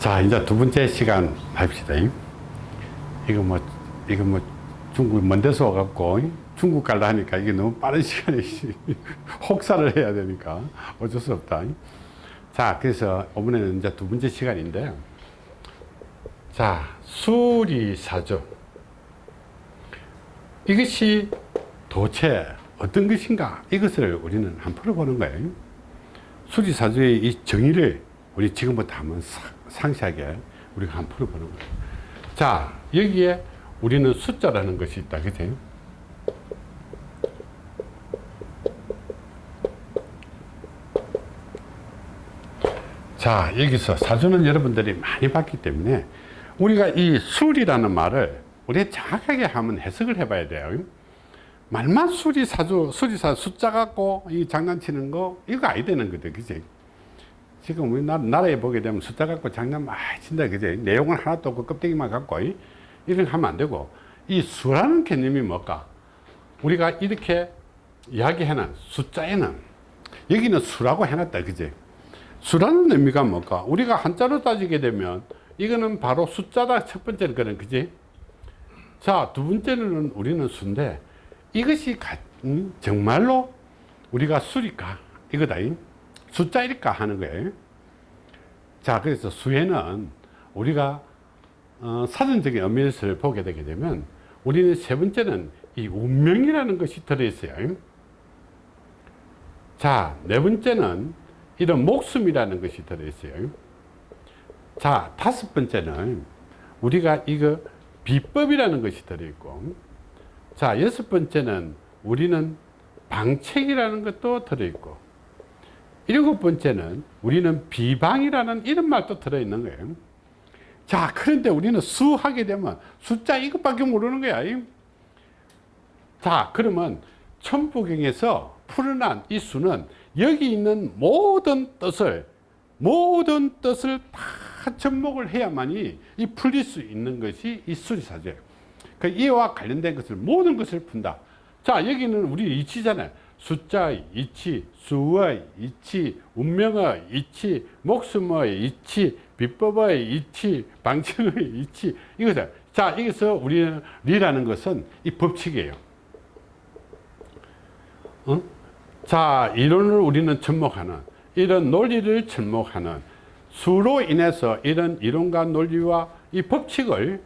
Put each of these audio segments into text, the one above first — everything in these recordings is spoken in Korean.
자 이제 두 번째 시간 합시다. 이거 뭐 이거 뭐 중국 먼 데서 와갖고 중국 갈라 하니까 이게 너무 빠른 시간에 혹사를 해야 되니까 어쩔 수 없다. 자 그래서 이번에는 이제 두 번째 시간인데 자 수리사주 이것이 도대체 어떤 것인가? 이것을 우리는 한번 풀어보는 거예요. 수리사주의 이 정의를 우리 지금부터 한번 상세하게 우리가 한번 풀어보는 거예요. 자 여기에 우리는 숫자라는 것이 있다. 그치? 자 여기서 사주는 여러분들이 많이 봤기 때문에 우리가 이 술이라는 말을 우리 정확하게 한번 해석을 해 봐야 돼요. 말만 수리 사주 수리사 숫자 갖고 이 장난치는 거 이거 아니 되는 거든 그지 지금 우리나라에 보게 되면 숫자 갖고 장난 많이 친다 그지 내용은 하나도 없고 껍데기만 갖고 이런 하면 안 되고. 이 수라는 개념이 뭘까? 우리가 이렇게 이야기해놓은 숫자에는 여기는 수라고 해놨다 그지 수라는 의미가 뭘까? 우리가 한자로 따지게 되면 이거는 바로 숫자다 첫 번째는 그런 그지 자두 번째는 우리는 수인데 이것이 가, 음, 정말로 우리가 수일까 이거다 숫자일까 하는 거예요. 자 그래서 수에는 우리가 어, 사전적인 의미를 보게 되게 되면 우리는 세 번째는 이 운명이라는 것이 들어있어요. 자네 번째는 이런 목숨이라는 것이 들어있어요. 자 다섯 번째는 우리가 이거 비법이라는 것이 들어있고 자 여섯 번째는 우리는 방책이라는 것도 들어있고 일곱 번째는 우리는 비방이라는 이런 말도 들어있는 거예요. 자 그런데 우리는 수 하게 되면 숫자 이것밖에 모르는 거야. 자 그러면 천부경에서 풀어난 이 수는 여기 있는 모든 뜻을 모든 뜻을 다 접목을 해야만이 이 풀릴 수 있는 것이 이 수리사주예요 그 이와 관련된 것을 모든 것을 푼다. 자 여기는 우리 이치잖아요 숫자의 이치 수의 이치 운명의 이치 목숨의 이치 비법의 이치 방침의 이치. 이거죠 자 여기서 우리는 리라는 것은 이 법칙이에요. 어? 자 이론을 우리는 접목하는 이런 논리를 접목하는 수로 인해서 이런 이론과 논리와 이 법칙을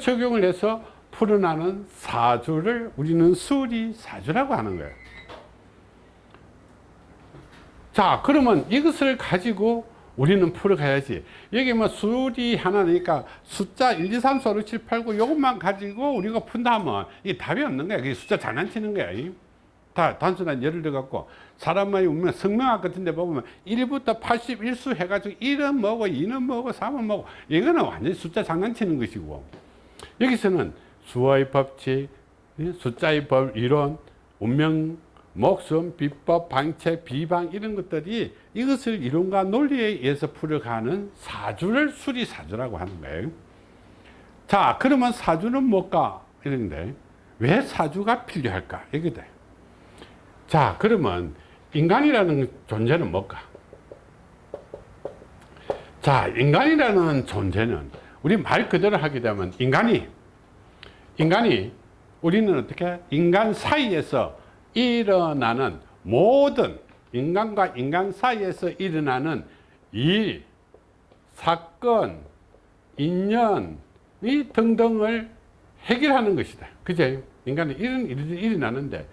적용을 해서 풀어나는 사주를 우리는 수리사주라고 하는 거예요 자 그러면 이것을 가지고 우리는 풀어가야지. 여기 뭐 수리 하나니까 숫자 1, 2, 3, 4, 5, 6, 7, 8, 9 이것만 가지고 우리가 푼다 하면 이게 답이 없는 거야. 그게 숫자 장난치는 거야. 다 단순한 예를 들어 갖고 사람만이 우면 성명학 같은 데 보면 1부터 81수 해가지고 1은 뭐고 2는 뭐고 3은 뭐고 이거는 완전히 숫자 장난치는 것이고. 여기서는 수의 법칙 숫자의 법 이론 운명 목숨 비법 방책 비방 이런 것들이 이것을 이론과 논리에 의해서 풀어가는 사주를 수리사주라고 하는 거예요. 자 그러면 사주는 뭘까? 이런데 왜 사주가 필요할까? 이게 돼. 자 그러면 인간이라는 존재는 뭘까? 자 인간이라는 존재는 우리 말 그대로 하게 되면 인간이 인간이 우리는 어떻게? 인간 사이에서 일어나는 모든 인간과 인간 사이에서 일어나는 일, 사건, 인연 이 등등을 해결하는 것이다. 그제? 인간은 이런 일이 일어나는데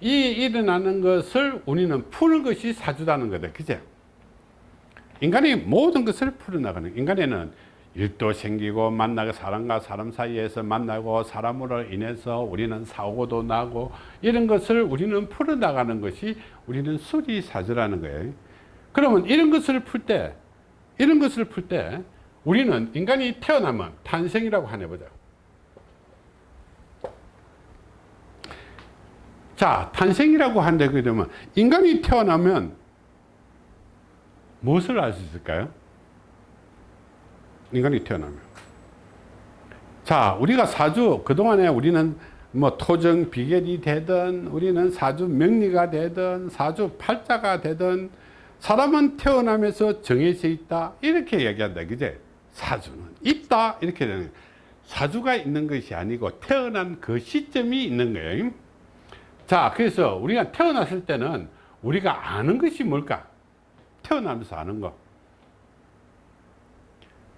이 일어나는 것을 우리는 푸는 것이 사주다는 거다. 그제? 인간이 모든 것을 풀어나가는 인간에는 일도 생기고 만나고 사람과 사람 사이에서 만나고 사람으로 인해서 우리는 사고도 나고 이런 것을 우리는 풀어나가는 것이 우리는 수리사주라는 거예요 그러면 이런 것을 풀 때 이런 것을 풀 때 우리는 인간이 태어나면 탄생이라고 하나 보자 자 탄생이라고 한다 그러면 인간이 태어나면 무엇을 알 수 있을까요? 인간이 태어나면. 자 우리가 사주 그동안에 우리는 뭐 토정 비결이 되든 우리는 사주 명리가 되든 사주 팔자가 되든 사람은 태어나면서 정해져 있다. 이렇게 얘기한다. 그제? 사주는 있다. 이렇게 되는. 사주가 있는 것이 아니고 태어난 그 시점이 있는 거예요. 자 그래서 우리가 태어났을 때는 우리가 아는 것이 뭘까? 태어나면서 아는 거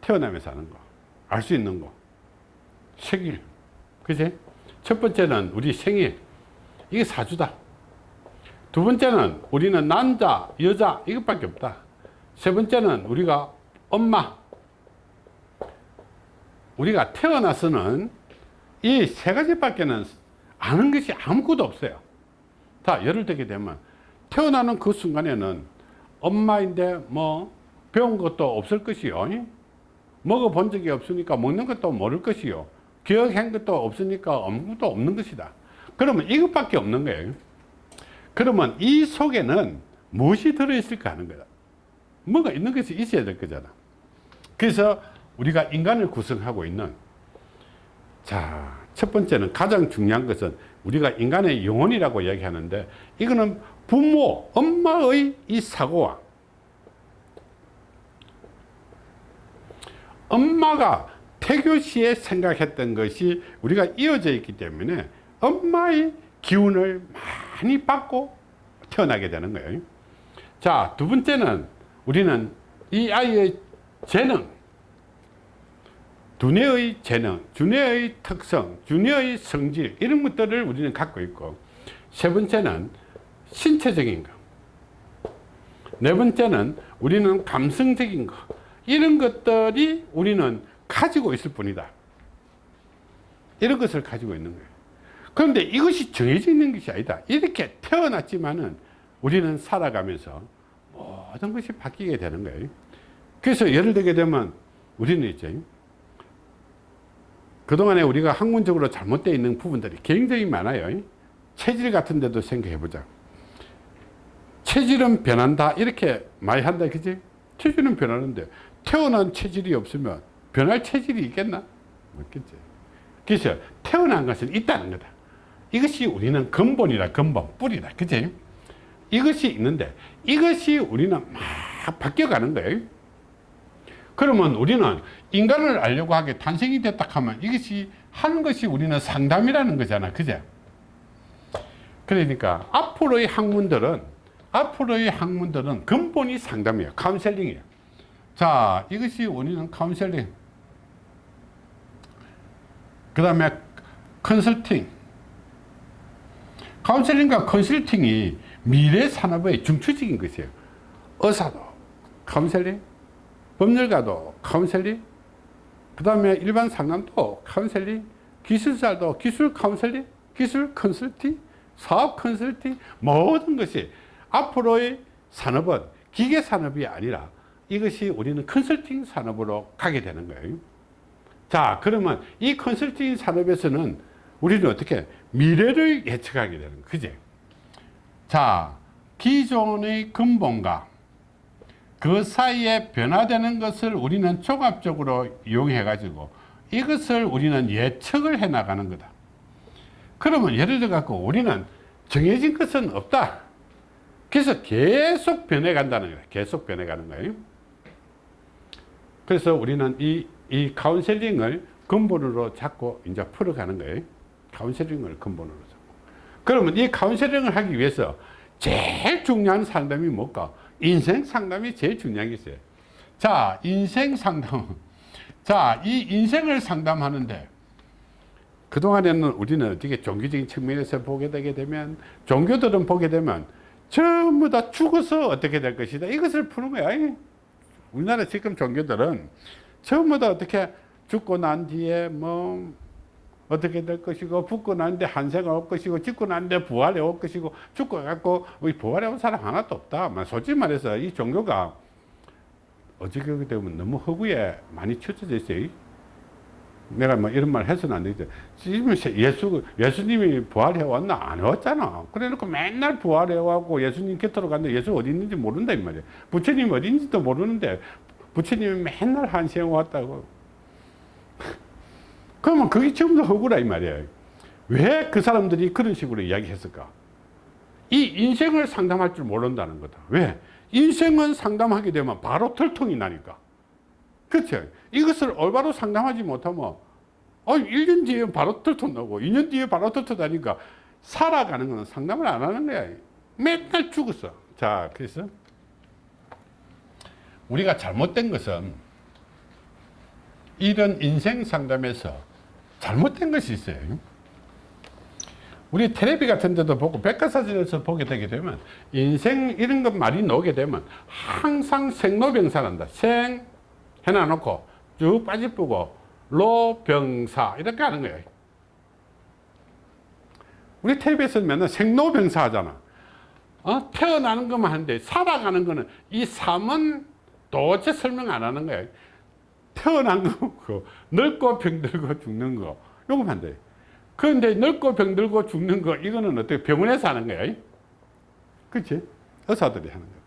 태어나면서 아는 거 알 수 있는 거. 생일. 그지? 첫 번째는 우리 생일. 이게 사주다. 두 번째는 우리는 남자 여자 이것밖에 없다. 세 번째는 우리가 엄마. 우리가 태어나서는 이 세 가지밖에는 아는 것이 아무것도 없어요. 자 예를 들게 되면 태어나는 그 순간에는 엄마인데 뭐 배운 것도 없을 것이요 먹어본 적이 없으니까 먹는 것도 모를 것이요. 기억한 것도 없으니까 아무것도 없는 것이다. 그러면 이것밖에 없는 거예요. 그러면 이 속에는 무엇이 들어있을까 하는 거다. 뭐가 있는 것이 있어야 될 거잖아. 그래서 우리가 인간을 구성하고 있는 자, 첫 번째는 가장 중요한 것은 우리가 인간의 영혼이라고 이야기하는데 이거는 부모, 엄마의 이 사고와 엄마가 태교 시에 생각했던 것이 우리가 이어져 있기 때문에 엄마의 기운을 많이 받고 태어나게 되는 거예요. 자, 두 번째는 우리는 이 아이의 재능, 두뇌의 재능, 두뇌의 특성, 두뇌의 성질 이런 것들을 우리는 갖고 있고 세 번째는 신체적인 거. 네 번째는 우리는 감성적인 거. 이런 것들이 우리는 가지고 있을 뿐이다. 이런 것을 가지고 있는 거예요. 그런데 이것이 정해져 있는 것이 아니다. 이렇게 태어났지만은 우리는 살아가면서 모든 것이 바뀌게 되는 거예요. 그래서 예를 들게 되면 우리는 이제 그동안에 우리가 학문적으로 잘못되어 있는 부분들이 굉장히 많아요. 체질 같은 데도 생각해 보자. 체질은 변한다 이렇게 많이 한다 그지? 체질은 변하는데 태어난 체질이 없으면 변할 체질이 있겠나? 없겠지. 그래서 태어난 것은 있다는 거다. 이것이 우리는 근본이다 근본 뿌리다 그지? 이것이 있는데 이것이 우리는 막 바뀌어가는 거예요. 그러면 우리는 인간을 알려고 하게 탄생이 됐다 하면 이것이 한 것이 우리는 상담이라는 거잖아. 그제? 그러니까 앞으로의 학문들은 앞으로의 학문들은 근본이 상담이에요. 카운셀링이에요. 자, 이것이 우리는 카운셀링. 그 다음에 컨설팅. 카운셀링과 컨설팅이 미래 산업의 중추적인 것이에요. 의사도 카운셀링, 법률가도 카운셀링, 그 다음에 일반 상담도 카운셀링, 기술자도 기술 카운셀링, 기술 컨설팅, 사업 컨설팅, 모든 것이 앞으로의 산업은 기계 산업이 아니라 이것이 우리는 컨설팅 산업으로 가게 되는 거예요. 자, 그러면 이 컨설팅 산업에서는 우리는 어떻게 미래를 예측하게 되는. 그제? 자, 기존의 근본과 그 사이에 변화되는 것을 우리는 종합적으로 이용해 가지고 이것을 우리는 예측을 해 나가는 거다. 그러면 예를 들어 갖고 우리는 정해진 것은 없다. 그래서 계속 변해 간다는 거예요. 계속 변해 가는 거예요. 그래서 우리는 이, 이 카운셀링을 근본으로 잡고 이제 풀어가는 거예요. 카운셀링을 근본으로 잡고. 그러면 이 카운셀링을 하기 위해서 제일 중요한 상담이 뭘까? 인생 상담이 제일 중요한 게 있어요. 자, 인생 상담. 자, 이 인생을 상담하는데 그동안에는 우리는 어떻게 종교적인 측면에서 보게 되게 되면 종교들은 보게 되면 전부 다 죽어서 어떻게 될 것이다. 이것을 푸는 거야. 우리나라 지금 종교들은 다 어떻게 죽고 난 뒤에 뭐 어떻게 될 것이고 죽고 난데 한세가 올 것이고 죽고 난데 부활이 올 것이고 죽고 갖고 부활해 온 사람 하나도 없다. 솔직히 말해서 이 종교가 어저께 되면 너무 허구에 많이 쳐져져 있어요. 내가 뭐 이런 말 해서는 안 되지. 지금 예수, 예수님이 부활해 왔나? 안 왔잖아. 그래 놓고 맨날 부활해 왔고 예수님 곁으로 갔는데 예수 어디 있는지 모른다, 이 말이야. 부처님 어디 있는지도 모르는데 부처님이 맨날 한시에 왔다고. 그러면 그게 다 허구라, 이 말이야. 왜 그 사람들이 그런 식으로 이야기했을까? 이 인생을 상담할 줄 모른다는 거다. 왜? 인생은 상담하게 되면 바로 털통이 나니까. 그렇죠. 이것을 올바로 상담하지 못하면 어, 1년 뒤에 바로 털터나고 2년 뒤에 바로 털터다니까 살아가는 거는 상담을 안 하는 거야. 맨날 죽었어. 자, 그래서 우리가 잘못된 것은 이런 인생 상담에서 잘못된 것이 있어요. 우리 텔레비 같은 데도 보고 백과사전에서 보게 되게 되면 인생 이런 것 말이 나오게 되면 항상 생로병사란다. 생 해놔놓고 쭉 빠지쁘고 로병사 이렇게 하는 거예요. 우리 맨날 생로병사 하잖아. 어? 태어나는 것만 하는데 살아가는 거는 이 삶은 도대체 설명 안 하는 거예요. 태어난 거고 늙고 병들고 죽는 거 요거만 돼. 그런데 늙고 병들고 죽는 거 이거는 어떻게 병원에서 하는 거야? 그렇지? 의사들이 하는 거야.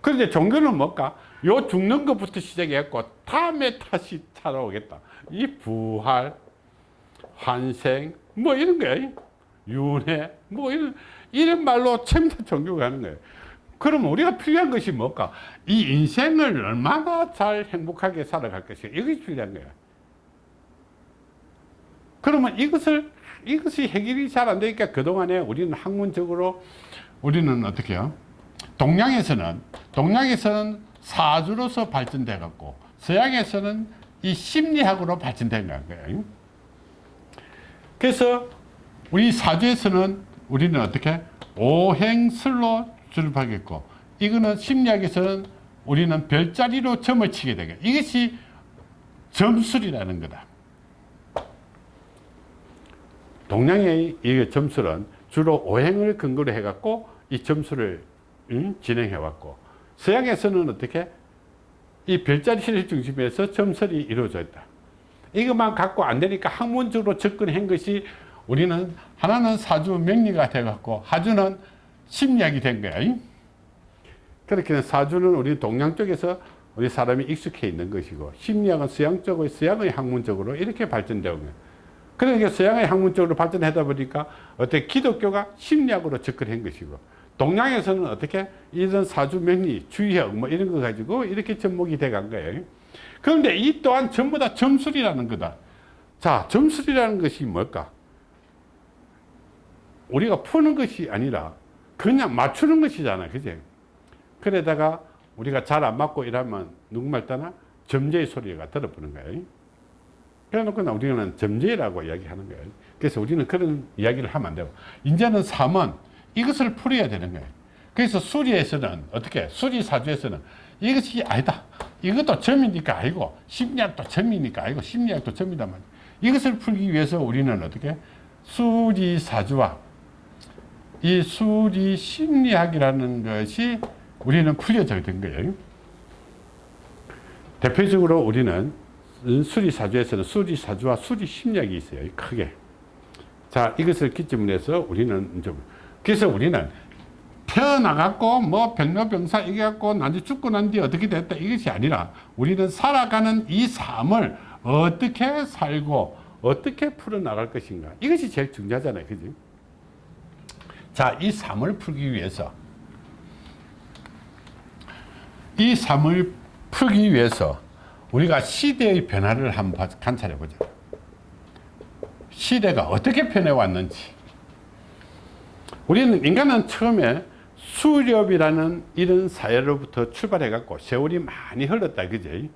그런데 종교는 뭘까? 요 죽는 것부터 시작해갖고 다음에 다시 찾아오겠다. 이 부활, 환생 뭐 이런 거야. 윤회 뭐 이런 이런 말로 첨단 종교가 하는 거예요. 그럼 우리가 필요한 것이 뭘까? 이 인생을 얼마나 잘 행복하게 살아갈 것인가 이것이 필요한 거야. 그러면 이것을 이것이 해결이 잘 안 되니까 그동안에 우리는 학문적으로 우리는 어떻게 해요? 동양에서는 동양에서는 사주로서 발전돼 갖고 서양에서는 이 심리학으로 발전된 거예요. 그래서 우리 사주에서는 우리는 어떻게 오행설로 출입하겠고 이거는 심리학에서는 우리는 별자리로 점을 치게 되게 이것이 점술이라는 거다. 동양의 이 점술은 주로 오행을 근거로 해갖고 이 점술을 음, 진행해 왔고 서양에서는 어떻게 이 별자리를 중심에서 점설이 이루어져 있다. 이것만 갖고 안 되니까 학문적으로 접근한 것이 우리는 하나는 사주 명리가 돼갖고 하주는 심리학이 된 거야. 그렇게 사주는 우리 동양 쪽에서 우리 사람이 익숙해 있는 것이고 심리학은 서양 쪽의 서양의 학문적으로 이렇게 발전되어 온 거예요. 그러니까 서양의 학문적으로 발전하다 보니까 어떻게 기독교가 심리학으로 접근한 것이고 동양에서는 어떻게 이런 사주 명리, 주의학 뭐 이런 거 가지고 이렇게 접목이 돼 간 거예요. 그런데 이 또한 전부 다 점술이라는 거다. 자, 점술이라는 것이 뭘까? 우리가 푸는 것이 아니라 그냥 맞추는 것이잖아. 그지? 그러다가 우리가 잘 안 맞고 이러면 누구말 따나 점제의 소리가 들어보는 거예요. 그래놓고 우리는 점제라고 이야기하는 거예요. 그래서 우리는 그런 이야기를 하면 안 되고 이제는 삶은 이것을 풀어야 되는 거예요. 그래서 수리에서는 어떻게 수리사주에서는 이것이 아니다. 이것도 점이니까 아니고 심리학도 점이니까 아니고 심리학도 말이야. 이것을 풀기 위해서 우리는 어떻게 수리사주와 이 수리 심리학이라는 것이 우리는 풀려져 된 거예요. 대표적으로 우리는 수리사주에서는 수리사주와 수리심리학이 있어요. 크게. 자, 이것을 기점으로 해서 우리는 좀, 그래서 우리는 태어나갖고 뭐 병로병사 이겨갖고 나중에 죽고 난 뒤에 어떻게 됐다 이것이 아니라 우리는 살아가는 이 삶을 어떻게 살고 어떻게 풀어나갈 것인가 이것이 제일 중요하잖아요. 그지? 자, 이 삶을 풀기 위해서 이 삶을 풀기 위해서 우리가 시대의 변화를 한번 관찰해 보자. 시대가 어떻게 변해 왔는지. 우리는 인간은 처음에 수렵이라는 이런 사회로부터 출발해 갖고 세월이 많이 흘렀다. 그지?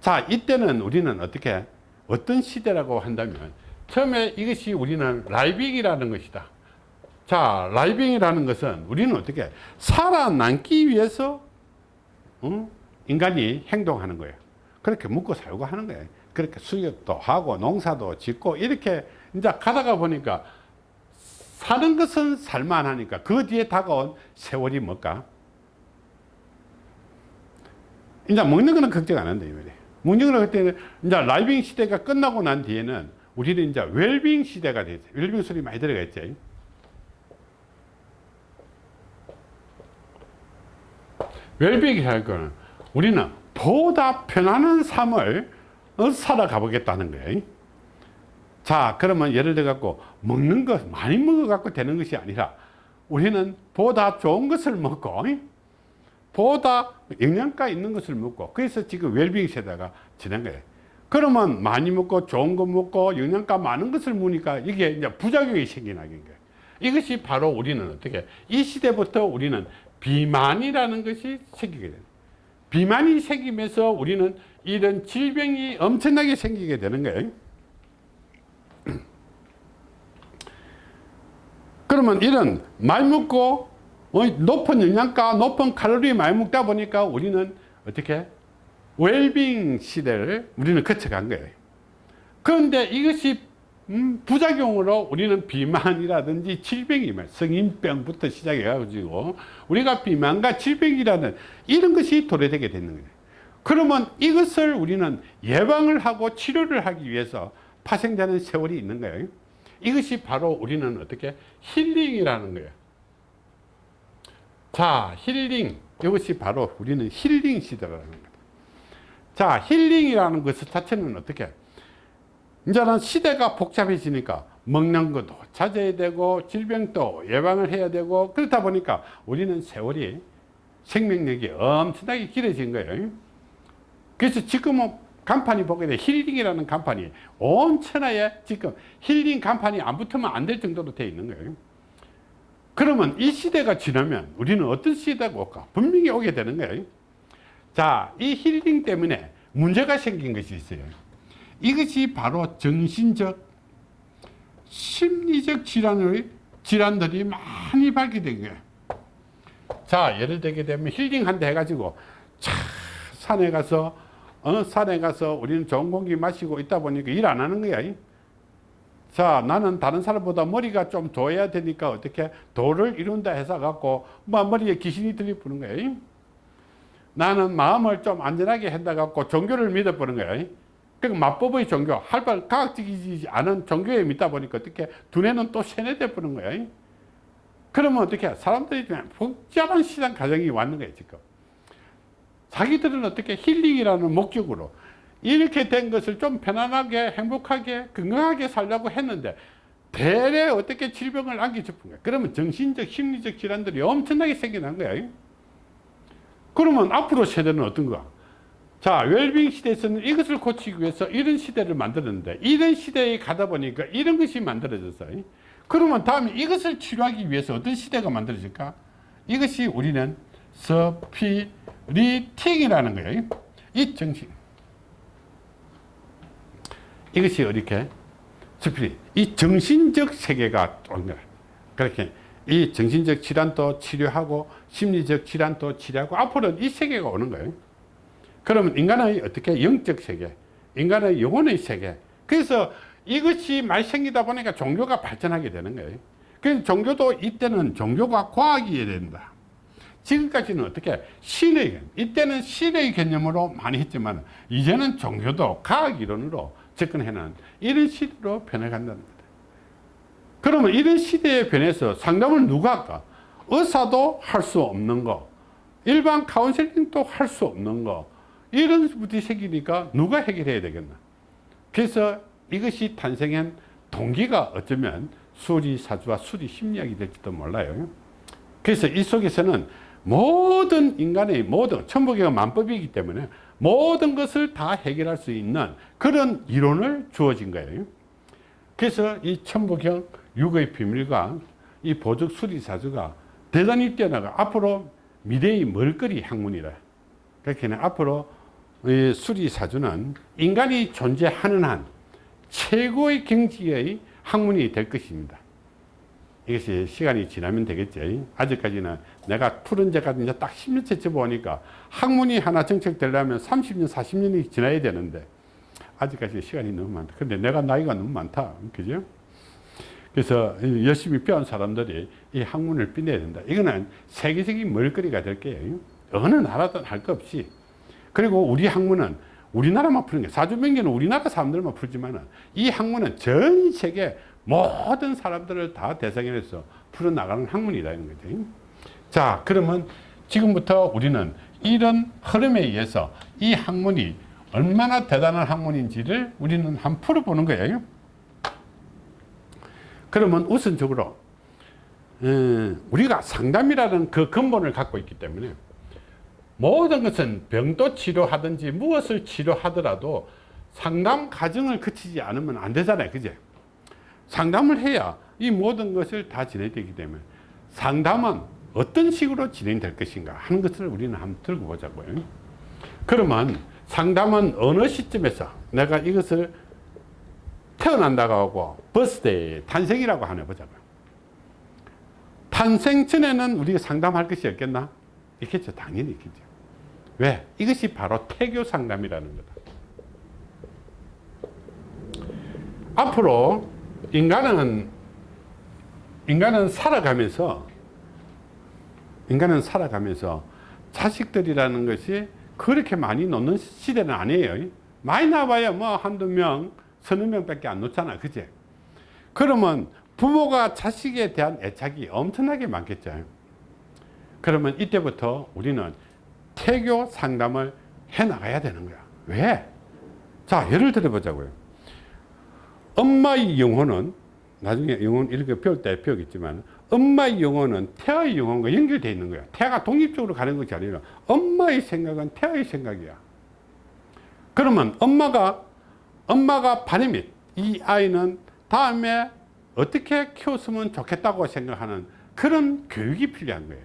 자, 이때는 우리는 어떻게, 어떤 시대라고 한다면, 처음에 이것이 우리는 living이라는 것이다. 자, living이라는 것은 우리는 어떻게 살아남기 위해서 어? 인간이 행동하는 거예요. 그렇게 먹고 살고 하는 거예요. 그렇게 수렵도 하고 농사도 짓고 이렇게 이제 가다가 보니까 사는 것은 살만하니까 그 뒤에 다가온 세월이 뭘까? 이제 먹는 거는 걱정 안 한다 이 말이에요. 먹는 거는 그때는 이제 living 시대가 끝나고 난 뒤에는 우리는 이제 웰빙 시대가 되죠. 웰빙 소리 많이 들어가 있죠. 웰빙이라는 거는 우리는 보다 편안한 삶을 살아가 보겠다는 거예요. 자, 그러면 예를 들어 갖고 먹는 것 많이 먹어 갖고 되는 것이 아니라 우리는 보다 좋은 것을 먹고 보다 영양가 있는 것을 먹고 그래서 지금 웰빙 세대가 지낸 거예요. 그러면 많이 먹고 좋은 거 먹고 영양가 많은 것을 먹으니까 이게 이제 부작용이 생기는 거예요. 이것이 바로 우리는 어떻게 이 시대부터 우리는 비만이라는 것이 생기게 돼요. 비만이 생기면서 우리는 이런 질병이 엄청나게 생기게 되는 거예요. 그러면 이런 많이 먹고 어, 높은 영양가, 높은 칼로리 많이 먹다 보니까 우리는 어떻게 웰빙 시대를 우리는 거쳐간 거예요. 그런데 이것이 음, 부작용으로 우리는 비만이라든지 질병이 성인병부터 시작해 가지고 우리가 비만과 질병이라는 이런 것이 도래되게 되는 거예요. 그러면 이것을 우리는 예방을 하고 치료를 하기 위해서 파생되는 세월이 있는 거예요. 이것이 바로 우리는 어떻게 힐링이라는 거예요. 자, 힐링. 이것이 바로 우리는 힐링 시대라는 겁니다. 자, 힐링이라는 것 자체는 어떻게? 이제는 시대가 복잡해지니까 먹는 것도 자제해야 되고 질병도 예방을 해야 되고 그렇다 보니까 우리는 세월이 생명력이 엄청나게 길어진 거예요. 그래서 지금은 간판이 보게 돼 힐링이라는 간판이 온 천하에 지금 힐링 간판이 안 붙으면 안 될 정도로 되어 있는 거예요. 그러면 이 시대가 지나면 우리는 어떤 시대가 올까? 분명히 오게 되는 거예요. 자, 이 힐링 때문에 문제가 생긴 것이 있어요. 이것이 바로 정신적, 심리적 질환의 질환들이 많이 발견된 거예요. 자, 예를 들게 되면 힐링한다 해가지고 차, 산에 가서 어, 산에 가서 우리는 좋은 공기 마시고 있다 보니까 일 안 하는 거야. 자, 나는 다른 사람보다 머리가 좀 좋아야 되니까 어떻게 도를 이룬다 해서 갖고 뭐 머리에 귀신이 들이부는 거야. 나는 마음을 좀 안전하게 한다 갖고 종교를 믿어보는 거야. 그러니까 마법의 종교, 할발 과학적이지 않은 종교에 믿다 보니까 어떻게 두뇌는 또 세뇌돼 버는 거야. 그러면 어떻게 사람들이 복잡한 시장 과정이 왔는 거야 지금. 자기들은 어떻게 힐링이라는 목적으로 이렇게 된 것을 좀 편안하게 행복하게 건강하게 살려고 했는데 대래 어떻게 질병을 안겨 짚은 거야. 그러면 정신적 심리적 질환들이 엄청나게 생겨난 거야. 그러면 앞으로 세대는 어떤 거야? 자, 웰빙 시대에서는 이것을 고치기 위해서 이런 시대를 만들었는데 이런 시대에 가다 보니까 이런 것이 만들어졌어요. 그러면 다음에 이것을 치료하기 위해서 어떤 시대가 만들어질까? 이것이 우리는 spiriting이라는 거예요. 이 정신. 이것이 이렇게 spirit. 이 정신적 세계가 온 거야. 그렇게 이 정신적 질환도 치료하고 심리적 질환도 치료하고 앞으로는 이 세계가 오는 거예요. 그러면 인간의 어떻게 영적 세계, 인간의 영혼의 세계. 그래서 이것이 많이 생기다 보니까 종교가 발전하게 되는 거예요. 그래서 종교도 이때는 종교가 과학이 된다. 지금까지는 어떻게 신의 개념, 이때는 신의 개념으로 많이 했지만 이제는 종교도 과학 이론으로 접근해는 이런 시대로 변해간다는 거다. 그러면 이런 시대에 변해서 상담을 누가 할까? 의사도 할 수 없는 거, 일반 카운셀링도 할 수 없는 거, 이런 부분이 생기니까 누가 해결해야 되겠나? 그래서 이것이 탄생한 동기가 어쩌면 수리사주와 수리심리학이 될지도 몰라요. 그래서 이 속에서는 모든 인간의 모든 천부계가 만법이기 때문에 모든 것을 다 해결할 수 있는 그런 이론을 주어진 거예요. 그래서 이 천부경 육의 비밀과 이 보적 수리사주가 대단히 뛰어나가 앞으로 미래의 멀거리 학문이라 그렇게 앞으로 이 수리사주는 인간이 존재하는 한 최고의 경지의 학문이 될 것입니다. 이것이 시간이 지나면 되겠죠. 아직까지는 내가 푸른 제가 이제 딱 10년째 접어오니까 학문이 하나 정책되려면 30년, 40년이 지나야 되는데 아직까지 시간이 너무 많다. 근데 내가 나이가 너무 많다. 그죠? 그래서 열심히 배운 사람들이 이 학문을 빛내야 된다. 이거는 세계적인 멀거리가 될 거예요. 어느 나라든 할거 없이. 그리고 우리 학문은 우리나라만 푸는 게 사주명계는 우리나라 사람들만 풀지만 이 학문은 전 세계 모든 사람들을 다 대상해서 풀어나가는 학문이다 이런 거죠. 자 그러면 지금부터 우리는 이런 흐름에 의해서 이 학문이 얼마나 대단한 학문인지를 우리는 한번 풀어보는 거예요. 그러면 우선적으로 우리가 상담이라는 그 근본을 갖고 있기 때문에 모든 것은 병도 치료하든지 무엇을 치료하더라도 상담 과정을 거치지 않으면 안 되잖아요. 그제? 상담을 해야 이 모든 것을 다 진행되기 때문에 상담은 어떤 식으로 진행될 것인가 하는 것을 우리는 한번 들고 보자고요. 그러면 상담은 어느 시점에서 내가 이것을 태어난다고 하고 버스데이 탄생이라고 하나 보자고요. 탄생 전에는 우리가 상담할 것이 없겠나? 있겠죠. 당연히 있겠죠. 왜? 이것이 바로 태교 상담이라는 거다. 앞으로 인간은 인간은 살아가면서 인간은 살아가면서 자식들이라는 것이 그렇게 많이 놓는 시대는 아니에요. 많이 나와야 뭐 한두 명, 서너 명 밖에 안 놓잖아. 그제? 그러면 부모가 자식에 대한 애착이 엄청나게 많겠죠. 그러면 이때부터 우리는 태교 상담을 해 나가야 되는 거야. 왜? 자, 예를 들어 보자고요. 엄마의 영혼은 나중에 영혼 이렇게 배울 때 배우겠지만 엄마의 영혼은 태아의 영혼과 연결되어 있는 거야. 태아가 독립적으로 가는 것이 아니라 엄마의 생각은 태아의 생각이야. 그러면 엄마가 엄마가 바람이 이 아이는 다음에 어떻게 키웠으면 좋겠다고 생각하는 그런 교육이 필요한 거예요.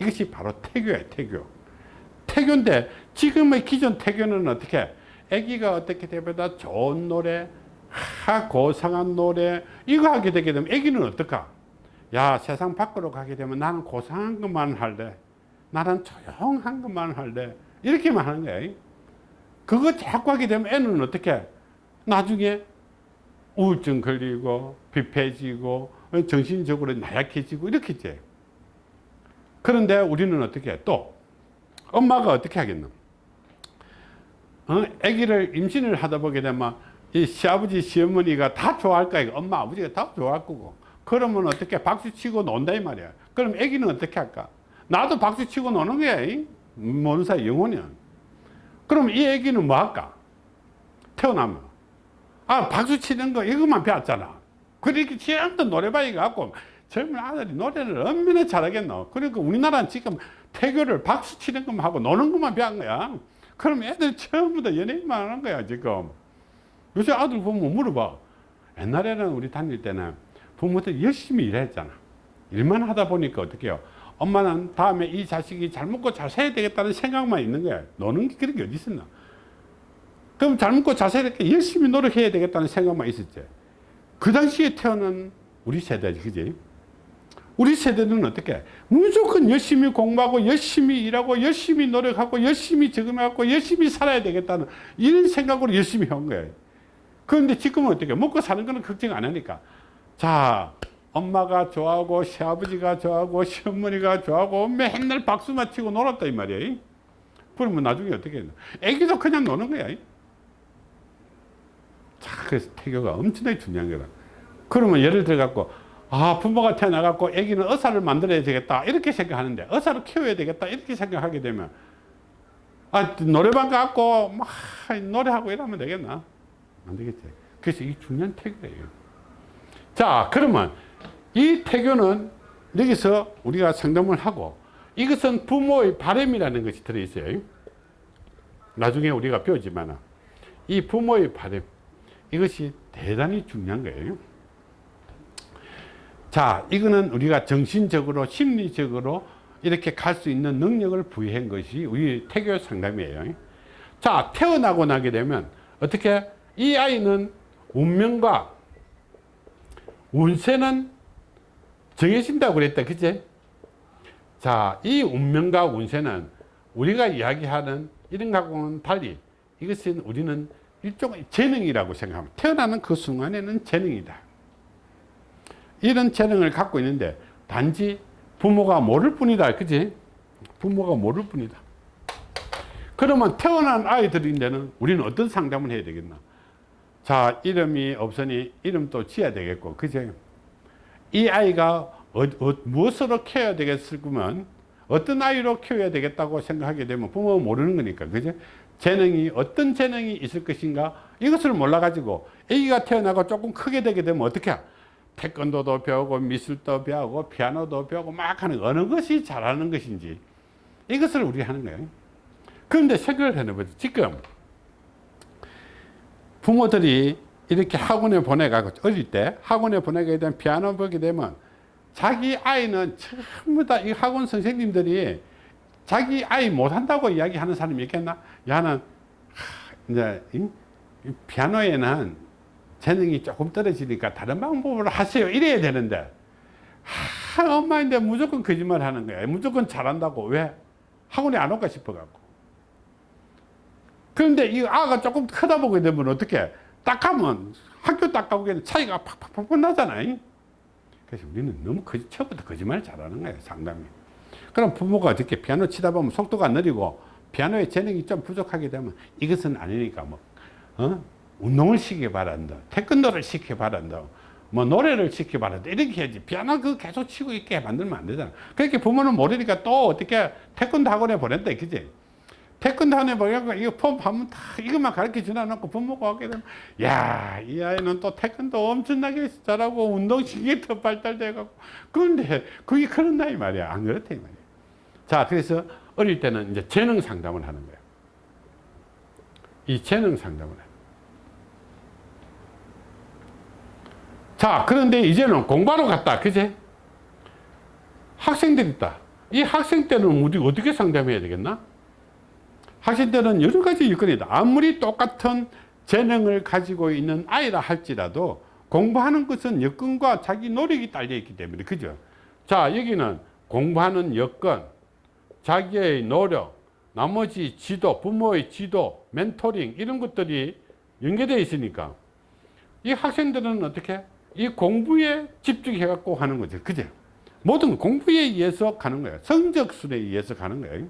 이것이 바로 태교예요, 태교. 태교인데 지금의 기존 태교는 어떻게 아기가 어떻게 되면 좋은 노래, 하 고상한 노래 이거 하게 되게 되면 아기는 어떨까? 야 세상 밖으로 가게 되면 나는 고상한 것만 할래. 나는 조용한 것만 할래. 이렇게만 하는 거예요. 그거 자꾸 하게 되면 애는 어떻게 나중에 우울증 걸리고 비폐지고 정신적으로 나약해지고 이렇게 돼. 그런데 우리는 어떻게 해? 또 엄마가 어떻게 하겠노? 어? 아기를 임신을 하다 보게 되면 이 시아버지 시어머니가 다 좋아할 거야. 엄마 아버지가 다 좋아할 거고. 그러면 어떻게 박수 치고 논다 이 말이야. 그럼 아기는 어떻게 할까? 나도 박수 치고 노는 거야. 모는 사이 영혼이야. 그럼 이 아기는 뭐 할까? 태어나면. 아, 박수 치는 거 이것만 배웠잖아. 그렇게 전부 노래방에 가고 젊은 아들이 노래를 얼마나 잘하겠노. 그러니까 우리나라는 지금 태교를 박수 치는 것만 하고 노는 것만 배운 거야. 그럼 애들 다 연예인만 하는 거야, 지금. 요새 아들 보면 물어봐. 옛날에는 우리 다닐 때는 부모들 열심히 일했잖아. 일만 하다 보니까 어떻게 해요? 엄마는 다음에 이 자식이 잘 먹고 잘 살아야 되겠다는 생각만 있는 거야. 노는 게 그런 게 어디 있었나? 그럼 잘 먹고 잘 살아야 되겠다. 열심히 노력해야 되겠다는 생각만 있었지. 그 당시에 태어난 우리 세대지, 그지? 우리 세대는 어떻게? 무조건 열심히 공부하고, 열심히 일하고, 열심히 노력하고, 열심히 적응하고, 열심히 살아야 되겠다는 이런 생각으로 열심히 한 거예요. 그런데 지금은 어떻게? 먹고 사는 거는 걱정 안 하니까. 자, 엄마가 좋아하고, 시아버지가 좋아하고, 시어머니가 좋아하고, 맨날 박수 맞히고 놀았다, 이 말이야. 그러면 나중에 어떻게 해? 애기도 그냥 노는 거야. 자, 그래서 태교가 엄청나게 중요한 거다. 그러면 예를 들어 갖고, 아, 부모가 태어나갖고 애기는 의사를 만들어야 되겠다. 이렇게 생각하는데, 의사를 키워야 되겠다. 이렇게 생각하게 되면, 아, 노래방 가갖고, 막, 노래하고 이러면 되겠나? 안 되겠지. 그래서 이 중요한 태교예요. 자, 그러면 이 태교는 여기서 우리가 상담을 하고, 이것은 부모의 바램이라는 것이 들어있어요. 나중에 우리가 배우지만, 이 부모의 바램, 이것이 대단히 중요한 거예요. 자, 이거는 우리가 정신적으로, 심리적으로 이렇게 갈 수 있는 능력을 부여한 것이 우리 태교 상담이에요. 자, 태어나고 나게 되면 어떻게 이 아이는 운명과 운세는 정해진다고 그랬다. 그치? 자, 이 운명과 운세는 우리가 이야기하는 이런 거하고는 달리 이것은 우리는 일종의 재능이라고 생각합니다. 태어나는 그 순간에는 재능이다. 이런 재능을 갖고 있는데 단지 부모가 모를 뿐이다. 그지? 부모가 모를 뿐이다. 그러면 태어난 아이들인데는 우리는 어떤 상담을 해야 되겠나? 자, 이름이 없으니 이름도 지어야 되겠고, 그제? 이 아이가 어, 어, 무엇으로 키워야 되겠으면 어떤 아이로 키워야 되겠다고 생각하게 되면 부모가 모르는 거니까, 그제? 재능이, 어떤 재능이 있을 것인가? 이것을 몰라 가지고 아기가 태어나고 조금 크게 되게 되면 어떻게 태권도도 배우고 미술도 배우고 피아노도 배우고 막 하는 어느 것이 잘하는 것인지 이것을 우리 하는 거예요. 그런데 생각을 해보죠. 지금 부모들이 이렇게 학원에 보내가고 어릴 때 학원에 보내게 되면 피아노 보게 되면 자기 아이는 전부 다 이 학원 선생님들이 자기 아이 못한다고 이야기하는 사람이 있겠나? 야는 이제 피아노에는 재능이 조금 떨어지니까 다른 방법으로 하세요. 이래야 되는데. 하, 엄마인데 무조건 거짓말 하는 거야. 무조건 잘한다고. 왜? 학원에 안 올까 싶어 갖고 그런데 이 아가 조금 크다 보게 되면 어떻게? 딱 하면 학교 딱 가보게 차이가 팍팍팍 나잖아요. 그래서 우리는 너무 거짓, 처음부터 거짓말 잘하는 거예요 상당히 그럼 부모가 어떻게 피아노 치다 보면 속도가 느리고 피아노의 재능이 좀 부족하게 되면 이것은 아니니까 뭐 어? 운동을 시키기 바란다 태권도를 시키기 바란다 뭐 노래를 시키기 바란다 이렇게 해야지. 피아노 그 계속 치고 있게 만들면 안 되잖아. 그렇게 부모는 모르니까 또 어떻게 태권도 학원에 보낸다 그지 태권도 학원에 보내고 이거 폼 하면 다 이것만 가르쳐 주나 놓고 부모가 오게 되면 야이 아이는 또 태권도 엄청나게 잘하고 운동신경이 더 발달돼 갖고. 그런데 그게 그런다 이 말이야. 안 그렇다 이 말이야. 자 그래서 어릴 때는 이제 재능 상담을 하는 거예요 이 재능 상담을 해요 자 그런데 이제는 공부하러 갔다. 그제? 학생들 있다. 이 학생 때는 우리 어떻게 상담해야 되겠나 학생 때는 여러 가지 있다. 아무리 똑같은 재능을 가지고 있는 아이라 할지라도 공부하는 것은 여건과 자기 노력이 딸려 있기 때문에 그죠? 자 여기는 공부하는 여건 자기의 노력 나머지 지도 부모의 지도 멘토링 이런 것들이 연계되어 있으니까 이 학생들은 어떻게? 이 공부에 집중해 갖고 하는 거죠. 그죠? 모든 공부에 의해서 가는 거예요. 성적순에 의해서 가는 거예요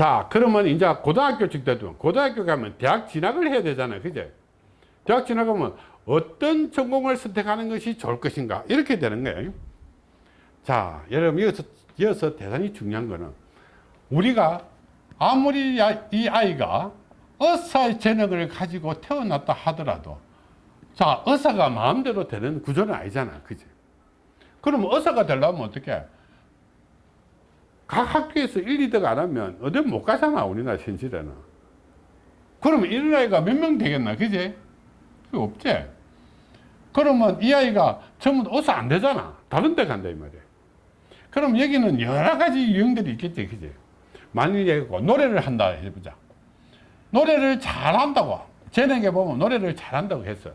자 그러면 이제 고등학교 직대도 고등학교 가면 대학 진학을 해야 되잖아요. 그죠 대학 진학하면 어떤 전공을 선택하는 것이 좋을 것인가? 이렇게 되는 거예요. 자 여러분 이어서, 이어서 대단히 중요한 거는 우리가 아무리 이 아이가 의사의 재능을 가지고 태어났다 하더라도 자 의사가 마음대로 되는 구조는 아니잖아. 그지 그럼 의사가 되려면 어떻게 각 학교에서 1, 2등 안 하면 어디 못 가잖아 우리나라 현실에는. 그러면 이런 아이가 몇 명 되겠나 그지 없지. 그러면 이 아이가 전부 어서 안 되잖아. 다른 데 간다 이 말이야. 그럼 여기는 여러 가지 유형들이 있겠지 그지 만약에 노래를 한다 해보자. 노래를 잘한다고. 재능에 보면 노래를 잘한다고 했어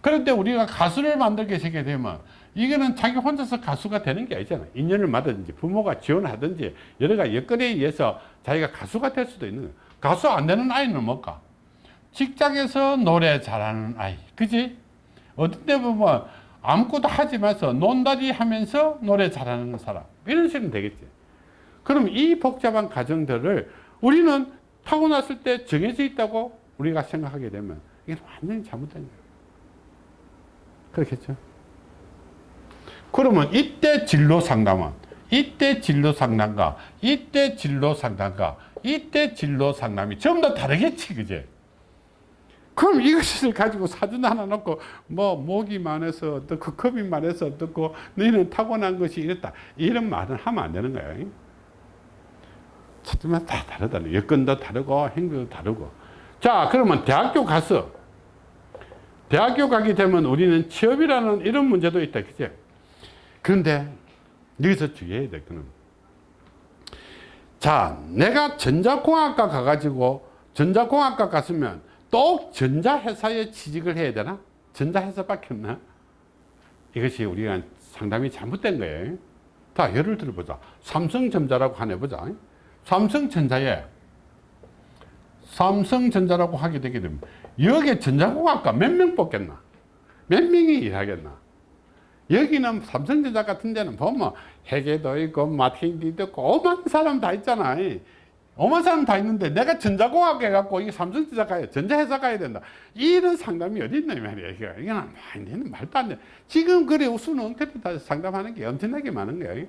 그런데 우리가 가수를 만들게 되게 되면 이거는 자기 혼자서 가수가 되는 게 아니잖아. 인연을 받든지 부모가 지원하든지 여러 가지 여건에 의해서 자기가 가수가 될 수도 있는 거야. 가수 안 되는 아이는 뭘까 직장에서 노래 잘하는 아이. 그지? 어떤 데 보면 아무것도 하지 마서 논다리 하면서 노래 잘하는 사람. 이런 식으로 되겠지. 그럼 이 복잡한 과정들을 우리는 타고났을 때 정해져 있다고 우리가 생각하게 되면 이게 완전히 잘못된 거예요 그렇겠죠. 그러면 이때 진로 상담은 이때 진로 상담과 이때 진로 상담과 이때 진로 상담이 전부 다 다르겠지 그제? 그럼 이것을 가지고 사진 하나 놓고 뭐 목이 많아서 어떻고 겁이 많아서 어떻고 너희는 타고난 것이 이랬다. 이런 말은 하면 안 되는 거예요 찾으면 다 다르다 여건도 다르고 행동도 다르고. 자 그러면 대학교 가서 대학교 가게 되면 우리는 취업이라는 이런 문제도 있다 그죠 그런데 여기서 주의해야 될 거는 자 내가 전자공학과 가가지고 전자공학과 갔으면 또 전자회사에 취직을 해야 되나? 전자회사밖에 없나? 이것이 우리가 상당히 잘못된 거예요 자 예를 들어보자 삼성전자라고 하나 해보자 삼성전자에 삼성전자라고 하게 되게 되면 여기에 전자공학과 몇 명 뽑겠나? 몇 명이 일하겠나? 여기는 삼성전자 같은 데는 보면 회계도 있고 마케팅도 있고 오만 사람 다 있잖아. 오만 사람 다 있는데 내가 전자공학 해갖고 이게 삼성전자 가야 전자회사 가야 된다. 이런 상담이 어디 있나 말이야. 이건 완전 말도 안 돼. 지금 그래 우수는 엉터리 다 상담하는 게 엄청나게 많은 거야.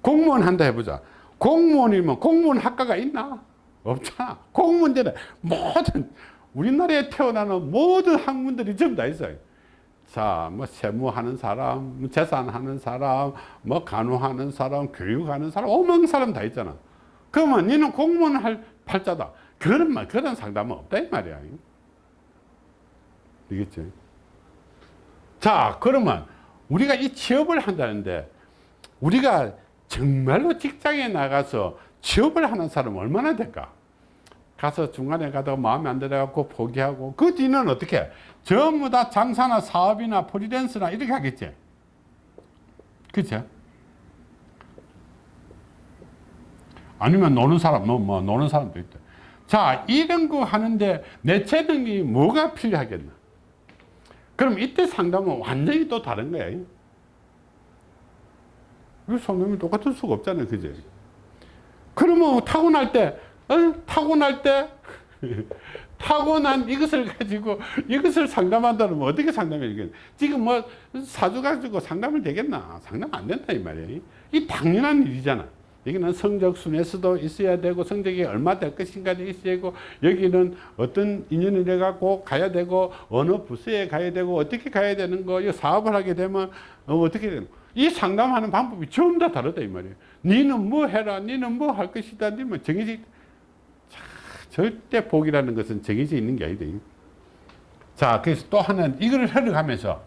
공무원 한다 해보자. 공무원이면 공무원 학과가 있나 없잖아 공무원들은 모든 우리나라에 태어나는 모든 학문들이 전부 다 있어요 자, 뭐 세무하는 사람, 뭐 재산하는 사람, 뭐 간호하는 사람, 교육하는 사람, 오만 사람 다 있잖아. 그러면 니는 공무원 할 팔자다. 그런 말, 그런 상담은 없다 이 말이야. 되겠지? 자, 그러면 우리가 이 취업을 한다는데 우리가 정말로 직장에 나가서 취업을 하는 사람은 얼마나 될까? 가서 중간에 가다가 마음에 안 들어갖고 포기하고 그 뒤는 어떻게? 전부 다 장사나 사업이나 프리랜서나 이렇게 하겠지. 그쵸 아니면 노는 사람 뭐, 뭐 노는 사람도 있다 자 이런 거 하는데 내 재능이 뭐가 필요하겠나? 그럼 이때 상담은 완전히 또 다른 거야. 이 상담이 똑같을 수가 없잖아요 그지 그러면 타고날 때 어? 타고날 때? 타고난 이것을 가지고 이것을 상담한다면 어떻게 상담해 이게 지금 뭐 사주 가지고 상담을 되겠나? 상담 안 된다 이 말이에요 이 당연한 일이잖아. 여기는 성적 순에서도 있어야 되고 성적이 얼마 될 것인가도 있어야 되고 여기는 어떤 인연을 해 갖고 가야 되고 어느 부서에 가야 되고 어떻게 가야 되는 거 사업을 하게 되면 어, 떻게 되는 거. 이 상담하는 방법이 전부 다 다르다 이 말이에요 니는 뭐 해라 니는 뭐 할 것이다 니면 정해져 절대 복이라는 것은 정해져 있는 게 아니다. 자, 그래서 또 하나는 이거를 해석하면서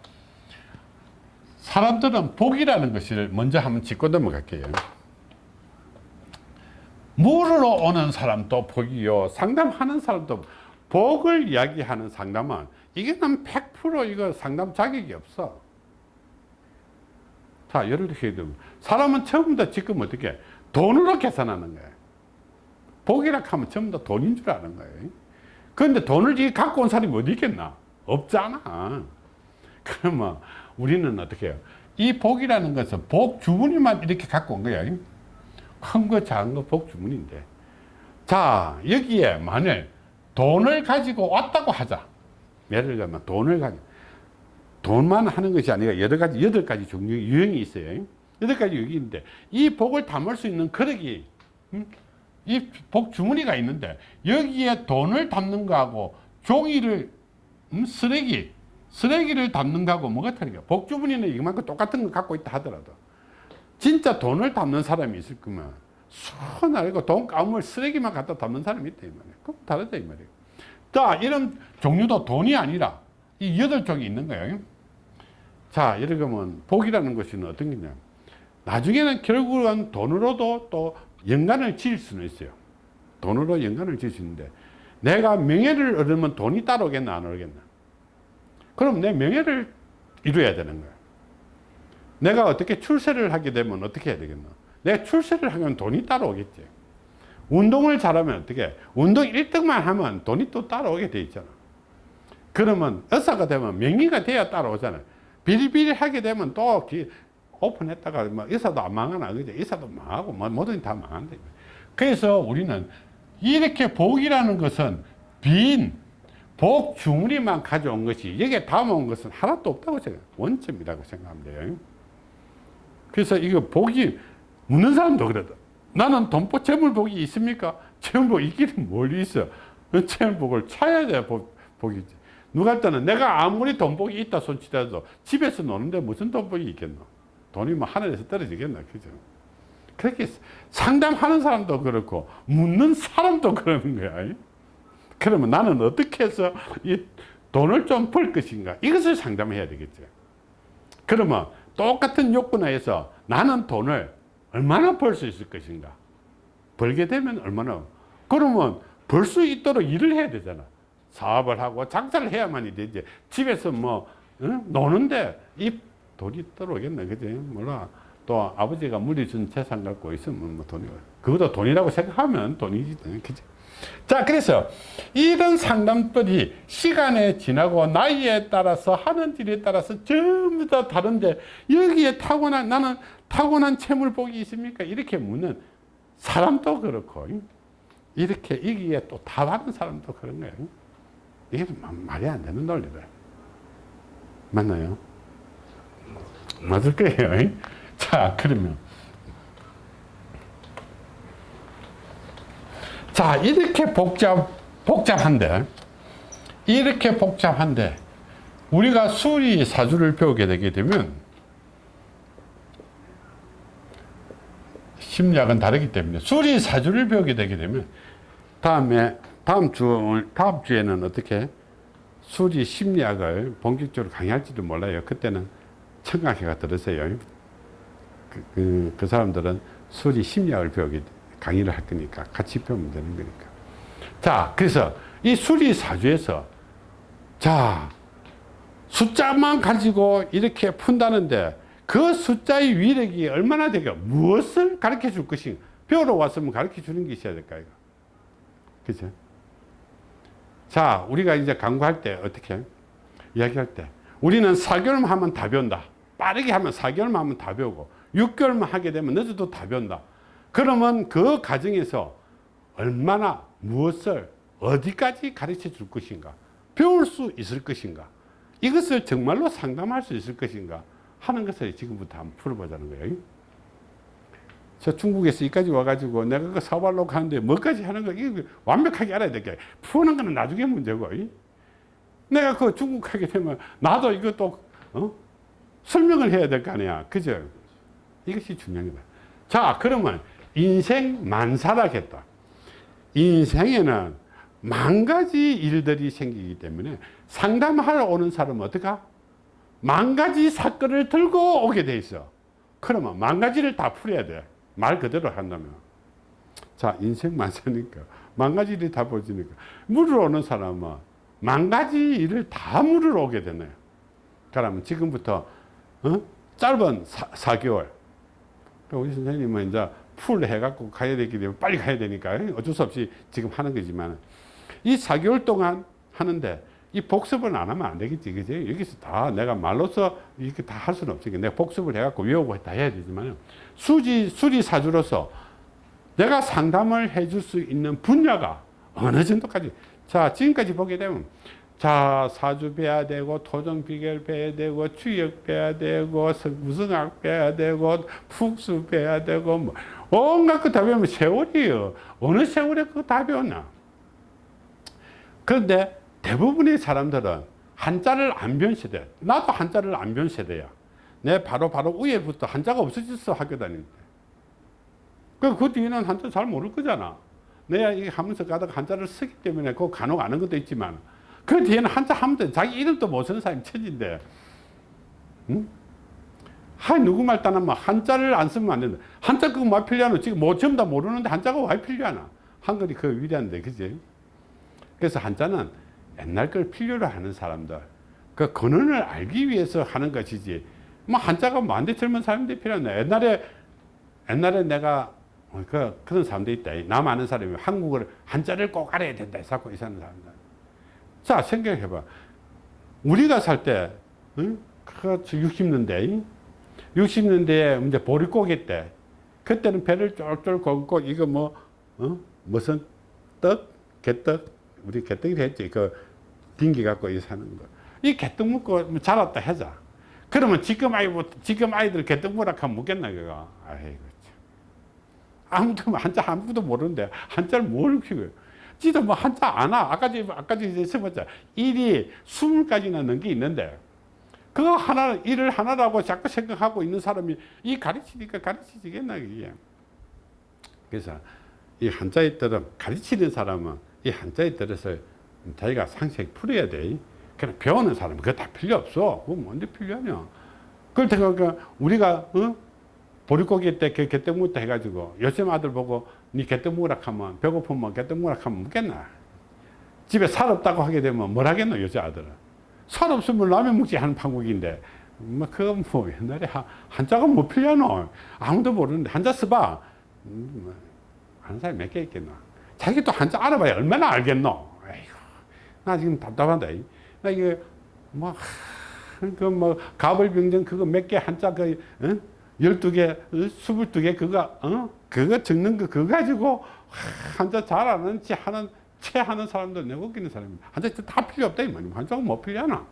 사람들은 복이라는 것을 먼저 한번 짚고 넘어갈게요. 물으러 오는 사람도 복이요. 상담하는 사람도 복을 이야기하는 상담은 이게는 100% 이거 상담 자격이 없어. 자, 예를 들어 사람은 처음부터 지금 어떻게 돈으로 계산하는 거야. 복이라 하면 전부 다 돈인 줄 아는 거예요. 그런데 돈을 갖고 온 사람이 어디 있겠나? 없잖아. 그러면 우리는 어떻게 해요? 이 복이라는 것은 복 주문이만 이렇게 갖고 온 거야. 큰 거, 작은 거, 복 주문인데. 자, 여기에 만일 돈을 가지고 왔다고 하자. 예를 들면 돈을 가지고. 돈만 하는 것이 아니라 여러 가지, 여덟 가지 종류, 유형이 있어요. 여덟 가지 유형이 있는데, 이 복을 담을 수 있는 그릇이, 음? 이복 주머니가 있는데 여기에 돈을 담는 거하고 종이를 음, 쓰레기 쓰레기를 담는 거하고 뭐가 다르냐 복 주머니는 이만큼 똑같은 거 갖고 있다 하더라도 진짜 돈을 담는 사람이 있을 거면 수나리고 돈 가물 쓰레기만 갖다 담는 사람이 있다 그럼 다르다 이 말이야 자 이런 종류도 돈이 아니라 이 여덟 종이 있는 거예요. 자 예를 들면 복이라는 것은 어떤 게냐. 나중에는 결국은 돈으로도 또 연관을 지을 수는 있어요. 돈으로 연관을 지을 수 있는데 내가 명예를 얻으면 돈이 따라오겠나 안 오겠나. 그럼 내 명예를 이루어야 되는 거야 내가 어떻게 출세를 하게 되면 어떻게 해야 되겠나. 내가 출세를 하면 돈이 따라오겠지. 운동을 잘하면 어떻게 운동 1등만 하면 돈이 또 따라오게 돼 있잖아 그러면 의사가 되면 명의가 돼야 따라오잖아 비리비리 하게 되면 또 오픈했다가 뭐 의사도 안 망하나 그죠? 의사도 망하고 뭐 뭐든 다 망한다. 그래서 우리는 이렇게 복이라는 것은 빈, 복 주머니만 가져온 것이 여기에 담아온 것은 하나도 없다고 생각 원점이라고 돼요. 그래서 이거 복이 묻는 사람도 그래도 나는 돈복 재물복이 있습니까? 재물복 있기는 멀리 있어. 재물복을 찾아야 돼 복, 복이지. 누가 했다는 내가 아무리 돈복이 있다 손치더라도 집에서 노는데 무슨 돈복이 있겠노? 돈이 뭐 하늘에서 떨어지겠나 그죠? 그렇게 상담하는 사람도 그렇고 묻는 사람도 그러는 거야. 그러면 나는 어떻게 해서 이 돈을 좀 벌 것인가? 이것을 상담해야 되겠죠 그러면 똑같은 요건에서 나는 돈을 얼마나 벌 수 있을 것인가? 벌게 되면 얼마나? 그러면 벌 수 있도록 일을 해야 되잖아 사업을 하고 장사를 해야만이 되지. 집에서 뭐 응? 노는데 이 돈이 떨어오겠네. 그지? 몰라. 또 아버지가 물리준 재산 갖고 있으면 뭐 돈이 그것도 돈이라고 생각하면 돈이지. 그지? 자 그래서 이런 상담들이 시간에 지나고 나이에 따라서 하는 일에 따라서 전부 다 다른데 여기에 타고난 나는 타고난 채물복이 있습니까? 이렇게 묻는 사람도 그렇고 이렇게 여기에 또 답하는 사람도 그런 거예요 이게 말이 안 되는 논리다 맞나요? 맞을 거예요. 자, 그러면. 자, 이렇게 복잡, 복잡한데, 이렇게 복잡한데, 우리가 수리 사주를 배우게 되게 되면 심리학은 다르기 때문에 수리 사주를 배우게 되게 되면 다음에 다음 주 다음 주에는 어떻게 수리 심리학을 본격적으로 강의할지도 몰라요. 그때는 청강회가 들으세요. 그, 그, 그 사람들은 수리 심리학을 배우게 강의를 할 거니까 같이 배우면 되는 거니까. 자, 그래서 이 수리 사주에서 자 숫자만 가지고 이렇게 푼다는데 그 숫자의 위력이 얼마나 되게 무엇을 가르쳐 줄 것인가 배우러 왔으면 가르쳐 주는 게 있어야 될까 이거 그죠 자 우리가 이제 강구할 때 어떻게 이야기할 때 우리는 4개월만 하면 다 배운다. 빠르게 하면 4개월만 하면 다 배우고 6개월만 하게 되면 늦어도 다 배운다. 그러면 그 과정에서 얼마나 무엇을 어디까지 가르쳐 줄 것인가 배울 수 있을 것인가 이것을 정말로 상담할 수 있을 것인가 하는 것을 지금부터 한번 풀어보자는 거예요 저 중국에서 여기까지 와가지고 내가 그 사발로 가는데 뭐까지 하는 거 이거 완벽하게 알아야 될게 푸는 거는 나중에 문제고 이? 내가 그 중국 가게 되면 나도 이것도 어? 설명을 해야 될 거 아니야 그죠 이것이 중요한 거다 자 그러면 인생 만사라겠다 인생에는 만 가지 일들이 생기기 때문에 상담하러 오는 사람은 어떡하? 만 가지 사건을 들고 오게 돼 있어. 그러면 만 가지를 다 풀어야 돼. 말 그대로 한다면. 자, 인생 만사니까. 만 가지 일이 다 보지니까. 물으러 오는 사람은 만 가지 일을 다 물으러 오게 되네요. 그러면 지금부터, 어? 짧은 사, 개월 우리 선생님은 이제 풀 해갖고 가야 되기 때문에 빨리 가야 되니까 어쩔 수 없이 지금 하는 거지만 이 4개월 동안 하는데 이 복습은 안 하면 안 되겠지 그지? 여기서 다 내가 말로서 이렇게 다 할 수는 없으니까 내가 복습을 해갖고 외우고 다 해야 되지만 수지 수리사주로서 내가 상담을 해줄 수 있는 분야가 어느 정도까지. 자 지금까지 보게 되면 자 사주 배야 되고 토종 비결 배야 되고 추역 배야 되고 무성학 배야 되고 푹수 배야 되고 뭐 온갖 거 다 배우면 세월이에요. 어느 세월에 그거 다 배웠나? 그런데 대부분의 사람들은 한자를 안 배운 세대 나도 한자를 안 배운 세대야 내 바로 바로 위에부터 한자가 없어졌어 학교 다닐 때. 그, 그 뒤에는 한자 잘 모를 거잖아. 내가 이 하면서 가다가 한자를 쓰기 때문에 그 간혹 아는 것도 있지만 그 뒤에는 한자 하면 자기 이름도 못 쓰는 사람이 천진데. 응? 하 누구 말 따나면 한자를 안 쓰면 안 된다. 한자 그거 뭐 필요하노? 지금 뭐 전부 다 모르는데 한자가 왜 필요하나? 한글이 그 위대한데, 그지? 그래서 한자는 옛날 걸 필요로 하는 사람들, 그 근원을 알기 위해서 하는 것이지, 뭐 한자가 뭐안돼 젊은 사람들이 필요하네. 옛날에, 옛날에 내가 그, 그런 사람들이 있다. 남 아는 사람이 한국어를, 한자를 꼭 알아야 된다. 해서 이 사는 사람들. 자, 생각해봐. 우리가 살 때, 응? 그 60년대, 60년대에 이제 보릿고개 때, 그때는 배를 쫄쫄 걷고, 이거 뭐, 어? 무슨 떡? 개떡? 우리 개떡이 했지. 그, 딩기 갖고 이 사는 거. 이 개떡 먹고 자랐다 하자. 그러면 지금 아이, 지금 아이들 개떡 뭐라 하면 묻겠나, 그거. 아이고, 참. 아무도, 뭐 한자 아무도 모르는데, 한자를 뭘 키워요. 지도 뭐 한자 안 와. 아까 전 아까 전에 써봤자. 일이 스물 가지나 넘는 게 있는데, 그거 하나, 일을 하나라고 자꾸 생각하고 있는 사람이 이 가르치니까 가르치지겠나, 이게. 그래서 이 한자에 따라 가르치는 사람은 이 한자에 따라서 자기가 상식 풀어야 돼. 그냥 배우는 사람은 그거 다 필요 없어. 그거 뭔데 필요하냐. 그렇다고 그러니까 우리가, 어? 보릿고기 때 개떡 묻다 해가지고 요즘 아들 보고 니 개떡 먹으라 하면 배고프면 개떡 먹으라 하면 먹겠나. 집에 살 없다고 하게 되면 뭘 하겠노, 여자 아들은. 살 없으면 라면 먹지 하는 판국인데, 뭐, 그건 뭐, 옛날에 한자가 뭐 필요하노? 아무도 모르는데, 한자 써봐. 음, 뭐, 아는 사람이 몇 개 있겠노? 자기 또 한자 알아봐야 얼마나 알겠노? 나 지금 답답한다. 나 이게, 뭐, 그 뭐, 가벌병정 그거 몇 개 한자 그, 응? 열두 개, 스물두 개 그거, 어? 그거 적는 거 그거 가지고 한자 잘 아는 지 하는, 채 하는 사람들 내가 웃기는 사람입니다. 한자 다 필요 없다. 이 말이야. 한자가 뭐 필요하나?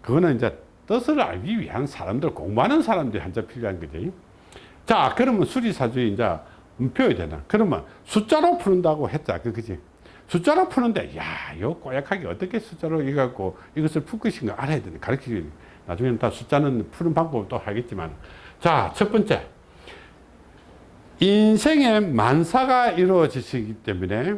그거는 이제 뜻을 알기 위한 사람들, 공부하는 사람들이 한자 필요한 거지. 자, 그러면 수리사주에 이제 배워야 되나? 그러면 숫자로 푸는다고 했자. 그, 그지? 숫자로 푸는데 야요 꼬약하게 어떻게 숫자로 이갖고 이것을 풀 것인가 알아야 되는 가르치기 나중에는 다 숫자는 푸는 방법을 또 하겠지만. 자 첫 번째. 인생에 만사가 이루어지기 때문에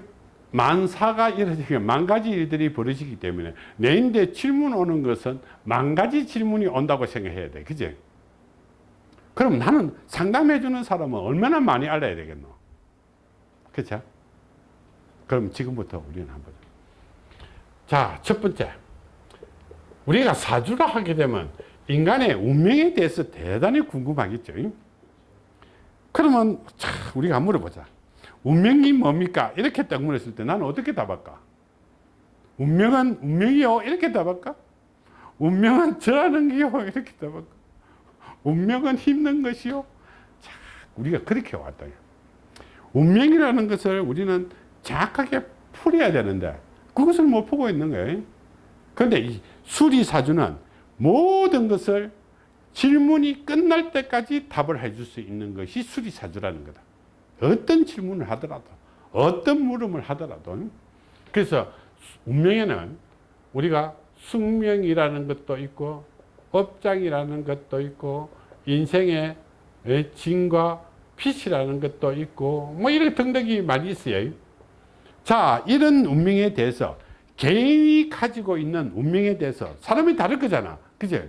만사가 이루어지기 만 가지 일들이 벌어지기 때문에 내인데 질문 오는 것은 만 가지 질문이 온다고 생각해야 돼. 그지? 그럼 나는 상담해 주는 사람은 얼마나 많이 알아야 되겠노? 그렇죠 그럼 지금부터 우리는 한번 자 첫 번째. 우리가 사주를 하게 되면 인간의 운명에 대해서 대단히 궁금하겠죠. 그러면 자, 우리가 물어보자. 운명이 뭡니까? 이렇게 딱 물었을 때 나는 어떻게 답할까? 운명은 운명이요? 이렇게 답할까? 운명은 저라는 게요? 이렇게 답할까? 운명은 힘든 것이요? 자, 우리가 그렇게 왔다. 운명이라는 것을 우리는 정확하게 풀어야 되는데 그것을 못 보고 있는 거예요. 그런데 이 수리사주는 모든 것을 질문이 끝날 때까지 답을 해줄 수 있는 것이 수리사주라는 거다. 어떤 질문을 하더라도 어떤 물음을 하더라도. 그래서 운명에는 우리가 숙명이라는 것도 있고 업장이라는 것도 있고 인생의 진과 빛이라는 것도 있고 뭐 이런 등등이 많이 있어요 자 이런 운명에 대해서 개인이 가지고 있는 운명에 대해서 사람이 다를 거잖아. 그죠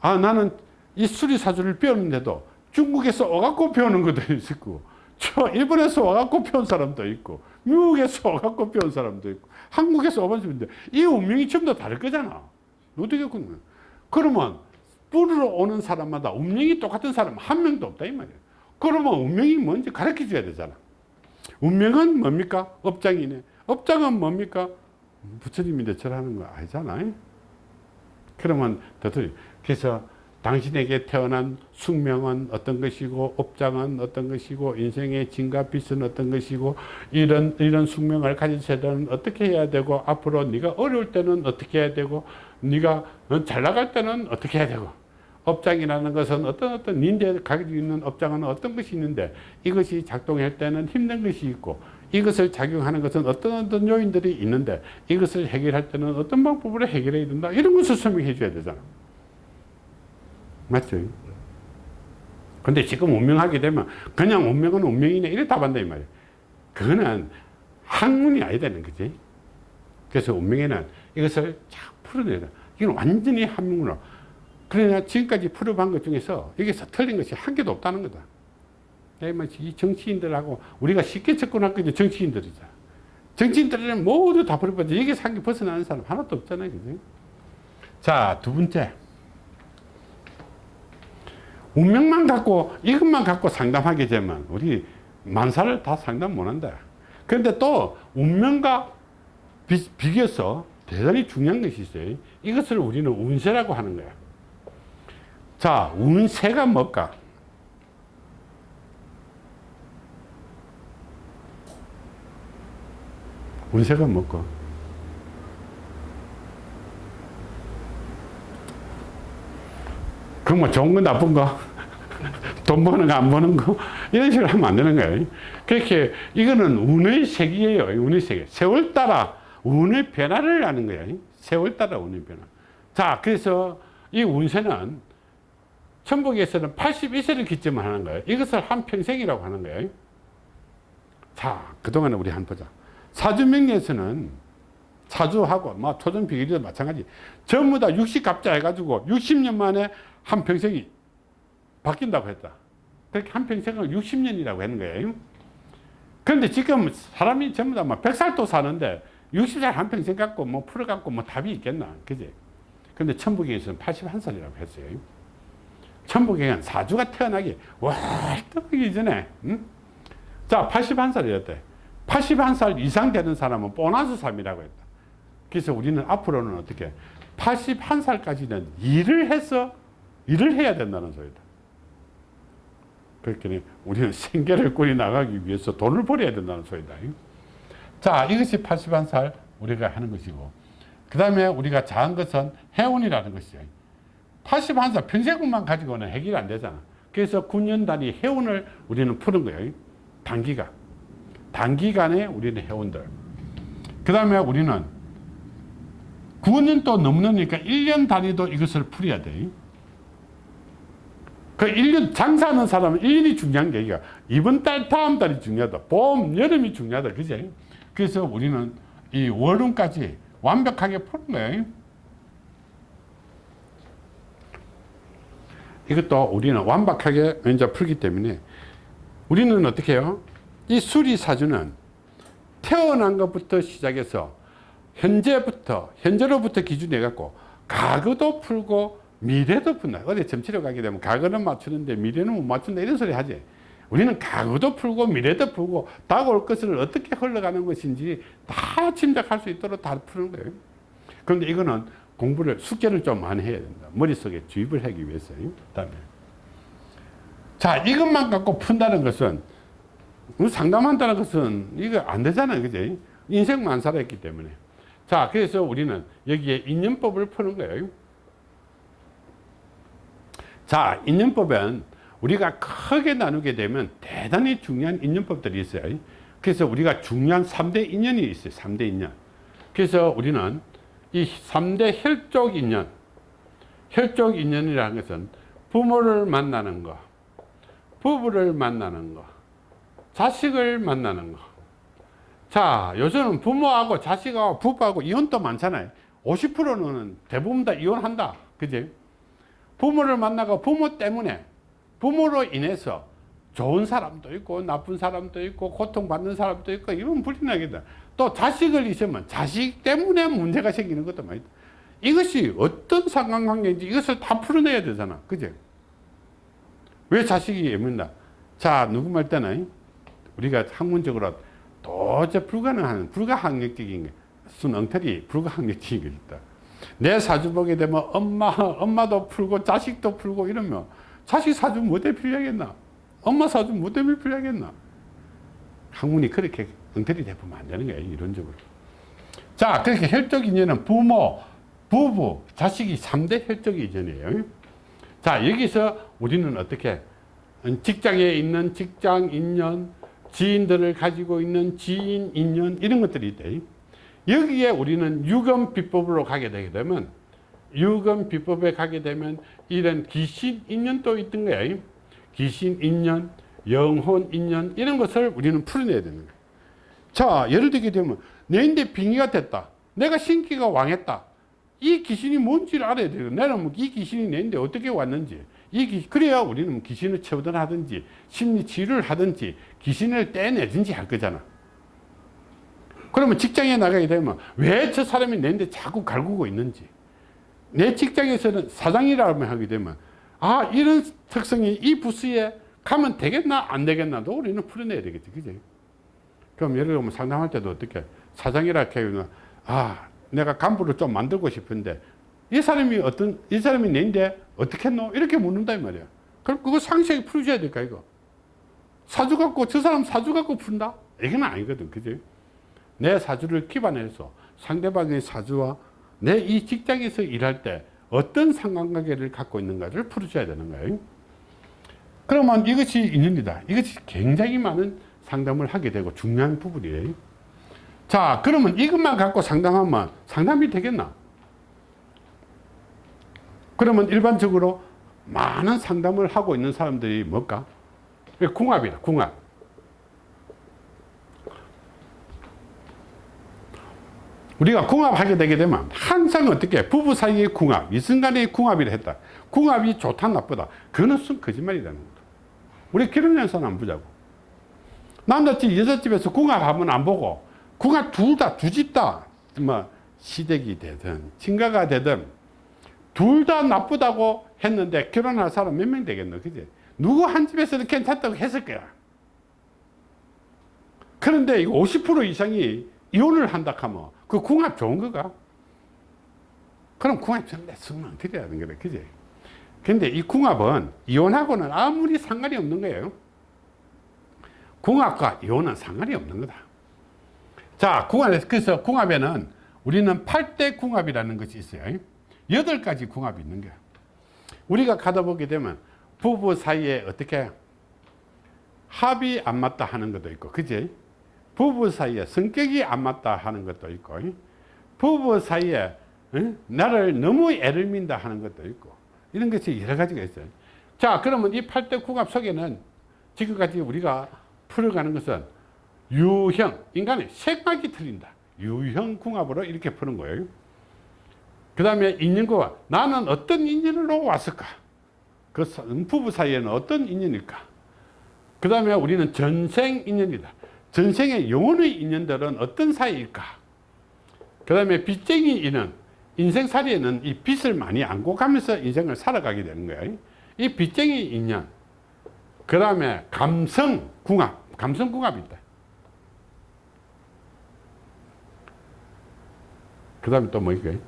아 나는 이 수리사주를 배웠는데도 중국에서 와갖고 배우는 것도 있고 저 일본에서 와갖고 배운 사람도 있고 미국에서 와갖고 배운 사람도 있고 한국에서 와본 사람도 이 운명이 전부 다 다를 거잖아. 그러면 그러면 뿌리러 오는 사람마다 운명이 똑같은 사람 한 명도 없다 이 말이야. 그러면 운명이 뭔지 가르쳐 줘야 되잖아 운명은 뭡니까? 업장이네. 업장은 뭡니까? 부처님인데 절하는 거 아니잖아. 그러면 더더리 그래서 당신에게 태어난 숙명은 어떤 것이고 업장은 어떤 것이고 인생의 진과 빛은 어떤 것이고 이런 이런 숙명을 가진 세대는 어떻게 해야 되고 앞으로 네가 어려울 때는 어떻게 해야 되고 네가 잘 나갈 때는 어떻게 해야 되고 업장이라는 것은 어떤 어떤 닌데 가지고 있는 업장은 어떤 것이 있는데 이것이 작동할 때는 힘든 것이 있고 이것을 작용하는 것은 어떤 어떤 요인들이 있는데 이것을 해결할 때는 어떤 방법으로 해결해야 된다? 이런 것을 설명해 줘야 되잖아. 맞죠? 근데 지금 운명하게 되면 그냥 운명은 운명이네. 이래 답한다 이 말이야. 그거는 학문이 아야 되는 거지. 그래서 운명에는 이것을 쫙 풀어내야 돼. 이건 완전히 학문으로 그러나 지금까지 풀어본 것 중에서 여기서 틀린 것이 한 개도 없다는 거다. 이 정치인들하고 우리가 쉽게 접근할 게 정치인들이잖아 정치인들은 모두 다 풀어봤지. 여기서 한 개 벗어나는 사람 하나도 없잖아요 그지? 자두 번째. 운명만 갖고 이것만 갖고 상담하게 되면 우리 만사를 다 상담 못한다. 그런데 또 운명과 비, 비교해서 대단히 중요한 것이 있어요. 이것을 우리는 운세라고 하는 거야 자 운세가 뭘까 운세가 뭘까 그럼 뭐 좋은 거 나쁜 거? 돈 버는 거 안 버는 거? 이런 식으로 하면 안 되는 거예요. 그렇게 이거는 운의 세계예요. 운의 세계. 세월 따라 운의 변화를 하는 거예요. 세월 따라 운의 변화. 자, 그래서 이 운세는 천복에서는 81세를 기점을 하는 거예요. 이것을 한평생이라고 하는 거예요. 자, 그동안 우리 한번 보자. 사주명리에서는 사주하고 뭐 토전 비결도 마찬가지. 전부 다 60갑자 해가지고 60년 만에 한평생이 바뀐다고 했다. 그렇게 한평생을 60년이라고 하는 거예요. 그런데 지금 사람이 전부 다 막 100살도 사는데 60살 한평생 갖고 뭐 풀어갖고 뭐 답이 있겠나. 그지? 근데 천부경에서는 81살이라고 했어요. 천부경은 사주가 태어나기 월등하기 전에, 응? 자, 81살이었대. 81살 이상 되는 사람은 보너스 삶이라고 했다. 그래서 우리는 앞으로는 어떻게 81살까지는 일을 해서 일을 해야 된다는 소리다. 그렇게 우리는 생계를 꾸려 나가기 위해서 돈을 벌어야 된다는 소리다. 자, 이것이 81살 우리가 하는 것이고, 그 다음에 우리가 자한 것은 해운이라는 것이죠. 81살 평생만 가지고는 해결이 안 되잖아. 그래서 9년 단위 해운을 우리는 푸는 거예요. 단기간. 단기간에 우리는 해운들. 그 다음에 우리는 9년 또 넘으니까 1년 단위도 이것을 풀어야 돼. 그 1년 장사하는 사람은 1년이 중요한 게 아니라 이번 달 다음 달이 중요하다. 봄, 여름이 중요하다. 그지? 그래서 우리는 이 월운까지 완벽하게 푸는 거예요. 이것도 우리는 완벽하게 이제 풀기 때문에 우리는 어떻게 해요? 이 수리사주는 태어난 것부터 시작해서 현재부터 현재로부터 기준해 갖고 과거도 풀고 미래도 푼다. 어디 점치러 가게 되면 과거는 맞추는데 미래는 못 맞춘다 이런 소리 하지. 우리는 과거도 풀고 미래도 풀고 다가올 것을 어떻게 흘러가는 것인지 다 짐작할 수 있도록 다 푸는 거예요. 그런데 이거는 공부를 숙제를 좀 많이 해야 된다. 머릿속에 주입을 하기 위해서. 그다음에 자 이것만 갖고 푼다는 것은 상담한다는 것은 이거 안 되잖아요. 그지? 인생만 살았기 때문에. 자, 그래서 우리는 여기에 인연법을 푸는 거예요. 자, 인연법은 우리가 크게 나누게 되면 대단히 중요한 인연법들이 있어요. 그래서 우리가 중요한 3대 인연이 있어요. 3대 인연. 그래서 우리는 이 3대 혈족 인연, 혈족 인연이라는 것은 부모를 만나는 거, 부부를 만나는 거, 자식을 만나는 거. 자, 요즘은 부모하고 자식하고 부부하고 이혼도 많잖아요. 50%는 대부분 다 이혼한다. 그지? 부모를 만나고 부모 때문에, 부모로 인해서 좋은 사람도 있고, 나쁜 사람도 있고, 고통받는 사람도 있고, 이건 불리나겠다. 또 자식을 있으면 자식 때문에 문제가 생기는 것도 많다. 이것이 어떤 상관관계인지 이것을 다 풀어내야 되잖아. 그지? 왜 자식이 예민다? 자, 누구 말 때는 우리가 학문적으로 도저히 불가능한 불가항력적인 게 순엉터리 불가항력적인 게 있다. 내 사주 보게 되면 엄마 엄마도 풀고 자식도 풀고 이러면 자식 사주 뭐 때문에 필요하겠나? 엄마 사주 뭐 때문에 필요하겠나? 학문이 그렇게 엉터리 대보면 안 되는 거야 이론적으로. 자 그렇게 혈적 인연은 부모, 부부, 자식이 3대 혈적 인연이에요. 자 여기서 우리는 어떻게 직장에 있는 직장 인연 지인들을 가지고 있는 지인 인연 이런 것들이 있대 여기에 우리는 유금 비법으로 가게 되게 되면 유금 비법에 가게 되면 이런 귀신 인연도 있던 거야 귀신 인연 영혼 인연 이런 것을 우리는 풀어내야 되는 거야 자 예를 들게 되면 내인데 빙의가 됐다. 내가 신기가 왕했다. 이 귀신이 뭔지를 알아야 돼요. 나는 뭐이 귀신이 내인데 어떻게 왔는지. 이 기, 그래야 우리는 귀신을 처분 하든지 심리 치료를 하든지 귀신을 떼내든지 할 거잖아. 그러면 직장에 나가게 되면 왜 저 사람이 내인데 자꾸 갈구고 있는지. 내 직장에서는 사장이라고 하게 되면 아 이런 특성이 이 부스에 가면 되겠나 안 되겠나도 우리는 풀어내야 되겠지 그지? 그럼 예를 들면 상담할 때도 어떻게 사장이라 하면 아 내가 간부를 좀 만들고 싶은데 이 사람이 어떤 이 사람이 내인데 어떻게 했노? 이렇게 묻는다 이 말이야. 그럼 그거 상세하게 풀어줘야 될까 이거? 사주 갖고 저 사람 사주 갖고 푼다? 이건 아니거든 그지? 내 사주를 기반해서 상대방의 사주와 내 이 직장에서 일할 때 어떤 상관관계를 갖고 있는가를 풀어줘야 되는 거예요 그러면 이것이 인연이다 이것이 굉장히 많은 상담을 하게 되고 중요한 부분이에요 자 그러면 이것만 갖고 상담하면 상담이 되겠나 그러면 일반적으로 많은 상담을 하고 있는 사람들이 뭘까? 궁합이다, 궁합. 우리가 궁합하게 되게 되면 항상 어떻게 부부 사이의 궁합, 이 순간의 궁합이라 했다. 궁합이 좋다 나쁘다. 그것은 거짓말이라는 거다. 우리 결혼해서는 안 보자고. 남자집, 여자집에서 궁합하면 안 보고 궁합 둘 다, 두 집 다, 뭐 시댁이 되든 친가가 되든 둘 다 나쁘다고 했는데 결혼할 사람 몇 명 되겠노? 그지? 누구 한 집에서도 괜찮다고 했을 거야. 그런데 이거 50% 이상이 이혼을 한다 하면 그 궁합 좋은 거가? 그럼 궁합 전부 성능 드려야 되는 거다. 그지? 근데 이 궁합은 이혼하고는 아무리 상관이 없는 거예요. 궁합과 이혼은 상관이 없는 거다. 자, 궁합에서, 그래서 궁합에는 우리는 8대 궁합이라는 것이 있어요. 8가지 궁합이 있는 거야. 우리가 가다 보게 되면 부부 사이에 어떻게 합이 안 맞다 하는 것도 있고, 그지? 부부 사이에 성격이 안 맞다 하는 것도 있고 부부 사이에 어? 나를 너무 애를 민다 하는 것도 있고 이런 것이 여러 가지가 있어요. 자 그러면 이 8대 궁합 속에는 지금까지 우리가 풀어가는 것은 유형 인간의 생각이 틀린다. 유형 궁합으로 이렇게 푸는 거예요. 그 다음에 인연과 나는 어떤 인연으로 왔을까? 그 사- 부부 사이에는 어떤 인연일까? 그 다음에 우리는 전생 인연이다 전생의 영혼의 인연들은 어떤 사이일까? 그 다음에 빚쟁이 인연 인생살이에는 이 빚을 많이 안고 가면서 인생을 살아가게 되는 거예요 이 빚쟁이 인연 그 다음에 감성 궁합 감성 궁합이 있다. 그 다음에 또뭐 있까요?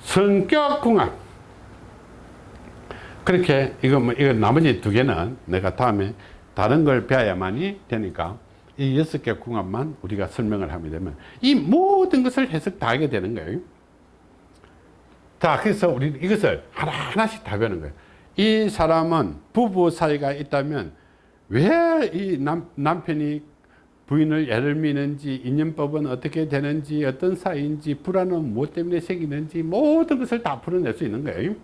성격 궁합. 그렇게 이거 뭐 이거 나머지 두 개는 내가 다음에 다른 걸 배워야만이 되니까 이 여섯 개 궁합만 우리가 설명을 하게 되면 이 모든 것을 해석 다 하게 되는 거예요. 자, 그래서 우리 이것을 하나하나씩 다 배우는 거예요. 이 사람은 부부 사이가 있다면 왜 이 남편이 부인을 애를 미는지 인연법은 어떻게 되는지 어떤 사이인지 불안은 무엇 때문에 생기는지 모든 것을 다 풀어낼 수 있는 거예요.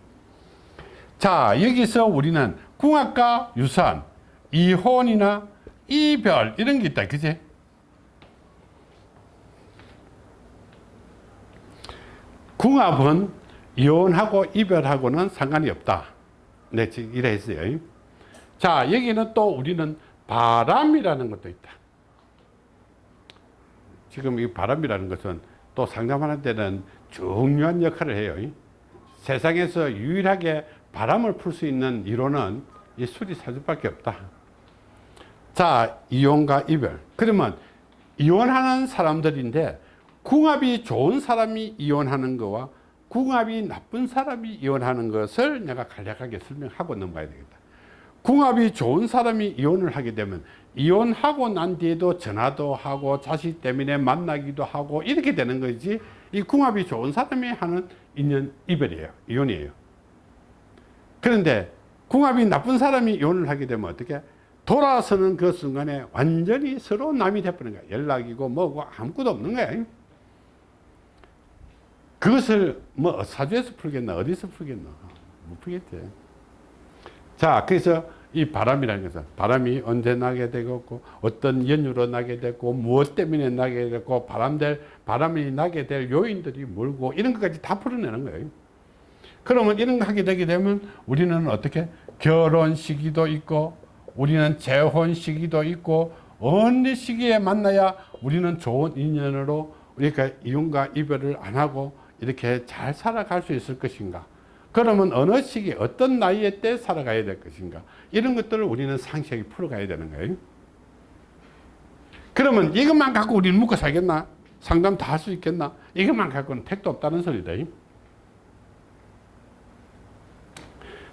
자 여기서 우리는 궁합과 유산 이혼이나 이별 이런 게 있다 그지? 궁합은 이혼하고 이별하고는 상관이 없다. 네 지금 이래 했어요. 자 여기는 또 우리는 바람이라는 것도 있다. 지금 이 바람이라는 것은 또 상담하는 데는 중요한 역할을 해요. 세상에서 유일하게 바람을 풀 수 있는 이론은 이 수리사주밖에 없다. 자, 이혼과 이별. 그러면 이혼하는 사람들인데 궁합이 좋은 사람이 이혼하는 거와 궁합이 나쁜 사람이 이혼하는 것을 내가 간략하게 설명하고 넘어가야 되겠다. 궁합이 좋은 사람이 이혼을 하게 되면 이혼하고 난 뒤에도 전화도 하고 자식 때문에 만나기도 하고 이렇게 되는 거지 이 궁합이 좋은 사람이 하는 인연 이별이에요. 이혼이에요. 그런데 궁합이 나쁜 사람이 이혼을 하게 되면 어떻게 돌아서는 그 순간에 완전히 서로 남이 돼버리는 거야. 연락이고 뭐고 아무것도 없는 거야. 그것을 뭐 사주에서 풀겠나 어디서 풀겠나. 못 풀겠지 자 그래서 이 바람이라는 것은 바람이 언제 나게 되고 어떤 연유로 나게 되고 무엇 때문에 나게 되고 바람될 바람이 나게 될 요인들이 뭘고 이런 것까지 다 풀어내는 거예요. 그러면 이런 거 하게 되게 되면 우리는 어떻게? 결혼 시기도 있고 우리는 재혼 시기도 있고 어느 시기에 만나야 우리는 좋은 인연으로 우리가 이혼과 이별을 안 하고 이렇게 잘 살아갈 수 있을 것인가? 그러면 어느 시기 어떤 나이에 때 살아가야 될 것인가? 이런 것들을 우리는 상세하게 풀어가야 되는 거예요. 그러면 이것만 갖고 우리는 묵고 살겠나? 상담 다 할 수 있겠나? 이것만 갖고는 택도 없다는 소리다.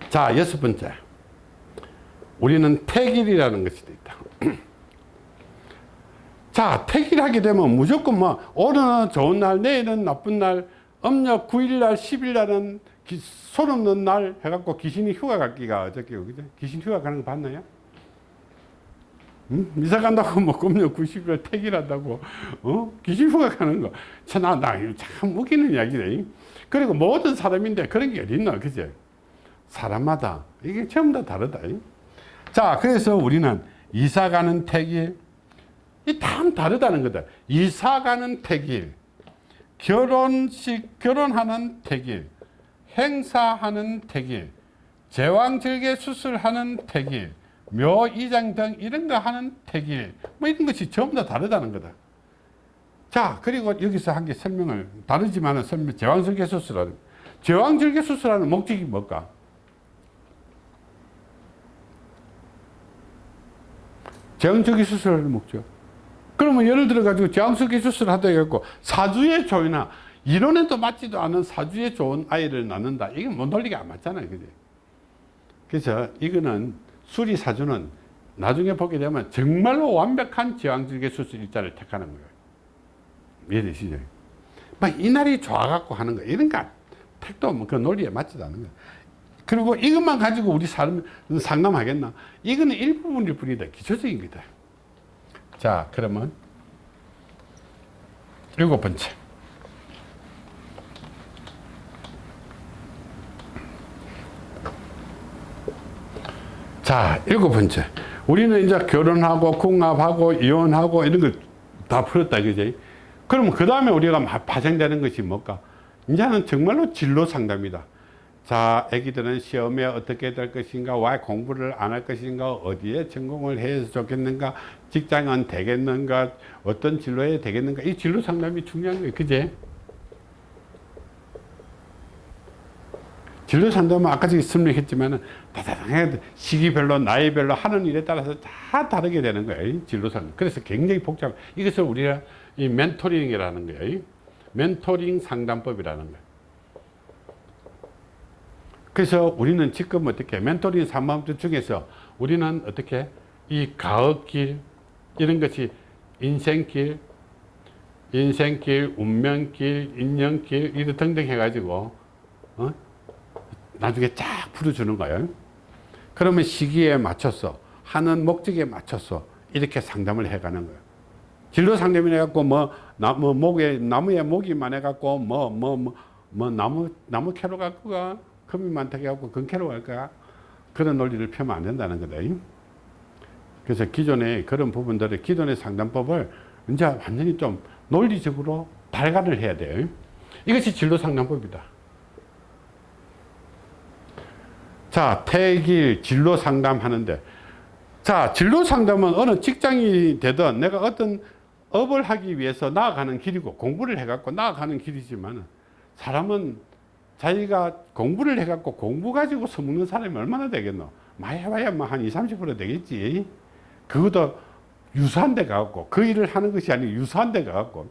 자 여섯 번째 우리는 택일이라는 것이 있다 자 택일하게 되면 무조건 뭐 오늘은 좋은 날 내일은 나쁜 날 음력 9일날 10일날은 손 없는 날 해갖고 귀신이 휴가 갔기가 어저께 그죠? 귀신 휴가 가는 거 봤나요? 응? 이사 간다고 뭐 음력 90일 택일한다고 어? 귀신 휴가 가는 거 참, 나, 나, 참 웃기는 이야기네 그리고 모든 사람인데 그런 게 어딨나 그죠? 사람마다 이게 전부 다 다르다. 자, 그래서 우리는 이사 가는 택일, 이 다 다르다는 거다. 이사 가는 택일, 결혼식, 결혼하는 택일, 행사하는 택일, 제왕절개 수술하는 택일, 묘이장 등 이런 거 하는 택일, 뭐 이런 것이 전부 다 다르다는 거다. 자, 그리고 여기서 한 개 설명을, 다르지만 은 설명, 제왕절개 수술하는, 제왕절개 수술하는 목적이 뭘까? 제왕절개 수술을 목적. 그러면 예를 들어 가지고 제왕절개 수술을 하다 해갖고 사주에 좋으나 이론에도 맞지도 않은 사주에 좋은 아이를 낳는다. 이건 뭐 논리가 안 맞잖아요. 그지? 그래서 이거는 수리 사주는 나중에 보게 되면 정말로 완벽한 제왕절개 수술 일자를 택하는 거예요. 이해되시죠? 막 이날이 좋아갖고 하는 거 이런 거 택도 뭐그 논리에 맞지도 않는 거예요. 그리고 이것만 가지고 우리 사람 상담하겠나? 이거는 일부분일 뿐이다. 기초적인 거다. 자, 그러면 일곱 번째. 자, 일곱 번째. 우리는 이제 결혼하고 궁합하고 이혼하고 이런 걸 다 풀었다, 그지? 그러면 그 다음에 우리가 막 파생되는 것이 뭘까? 이제는 정말로 진로 상담이다. 자, 애기들은 시험에 어떻게 될 것인가, 왜 공부를 안 할 것인가, 어디에 전공을 해서 좋겠는가, 직장은 되겠는가, 어떤 진로에 되겠는가, 이 진로 상담이 중요한 거예요. 그제? 진로 상담은 아까 전에 설명했지만 다다당해 시기별로 나이별로 하는 일에 따라서 다 다르게 되는 거예요. 진로 상담. 그래서 굉장히 복잡. 이것을 우리가 이 멘토링이라는 거예요. 멘토링 상담법이라는 거예요. 그래서 우리는 지금 어떻게 멘토링 상담법 중에서 우리는 어떻게 이 가업길 이런 것이 인생길, 인생길, 운명길, 인연길 이런 등등 해가지고 어? 나중에 쫙 풀어주는 거예요. 그러면 시기에 맞춰서 하는 목적에 맞춰서 이렇게 상담을 해가는 거예요. 진로 상담이 해갖고 뭐 나무 목에 나무에 목이 많아갖고 뭐 뭐 뭐 뭐 나무 나무 캐로 갖고 가 금이 많다고 해갖고 금캐로 갈까 그런 논리를 펴면 안 된다는 거다. 그래서 기존의 그런 부분들을 기존의 상담법을 이제 완전히 좀 논리적으로 발간을 해야 돼요. 이것이 진로 상담법이다. 자, 태길 진로 상담하는데 자, 진로 상담은 어느 직장이 되든 내가 어떤 업을 하기 위해서 나아가는 길이고 공부를 해갖고 나아가는 길이지만 사람은 자기가 공부를 해갖고 공부 가지고 써먹는 사람이 얼마나 되겠노? 마야마야 뭐한 20, 30% 되겠지. 그것도 유사한 데 가갖고 그 일을 하는 것이 아니고 유사한 데 가갖고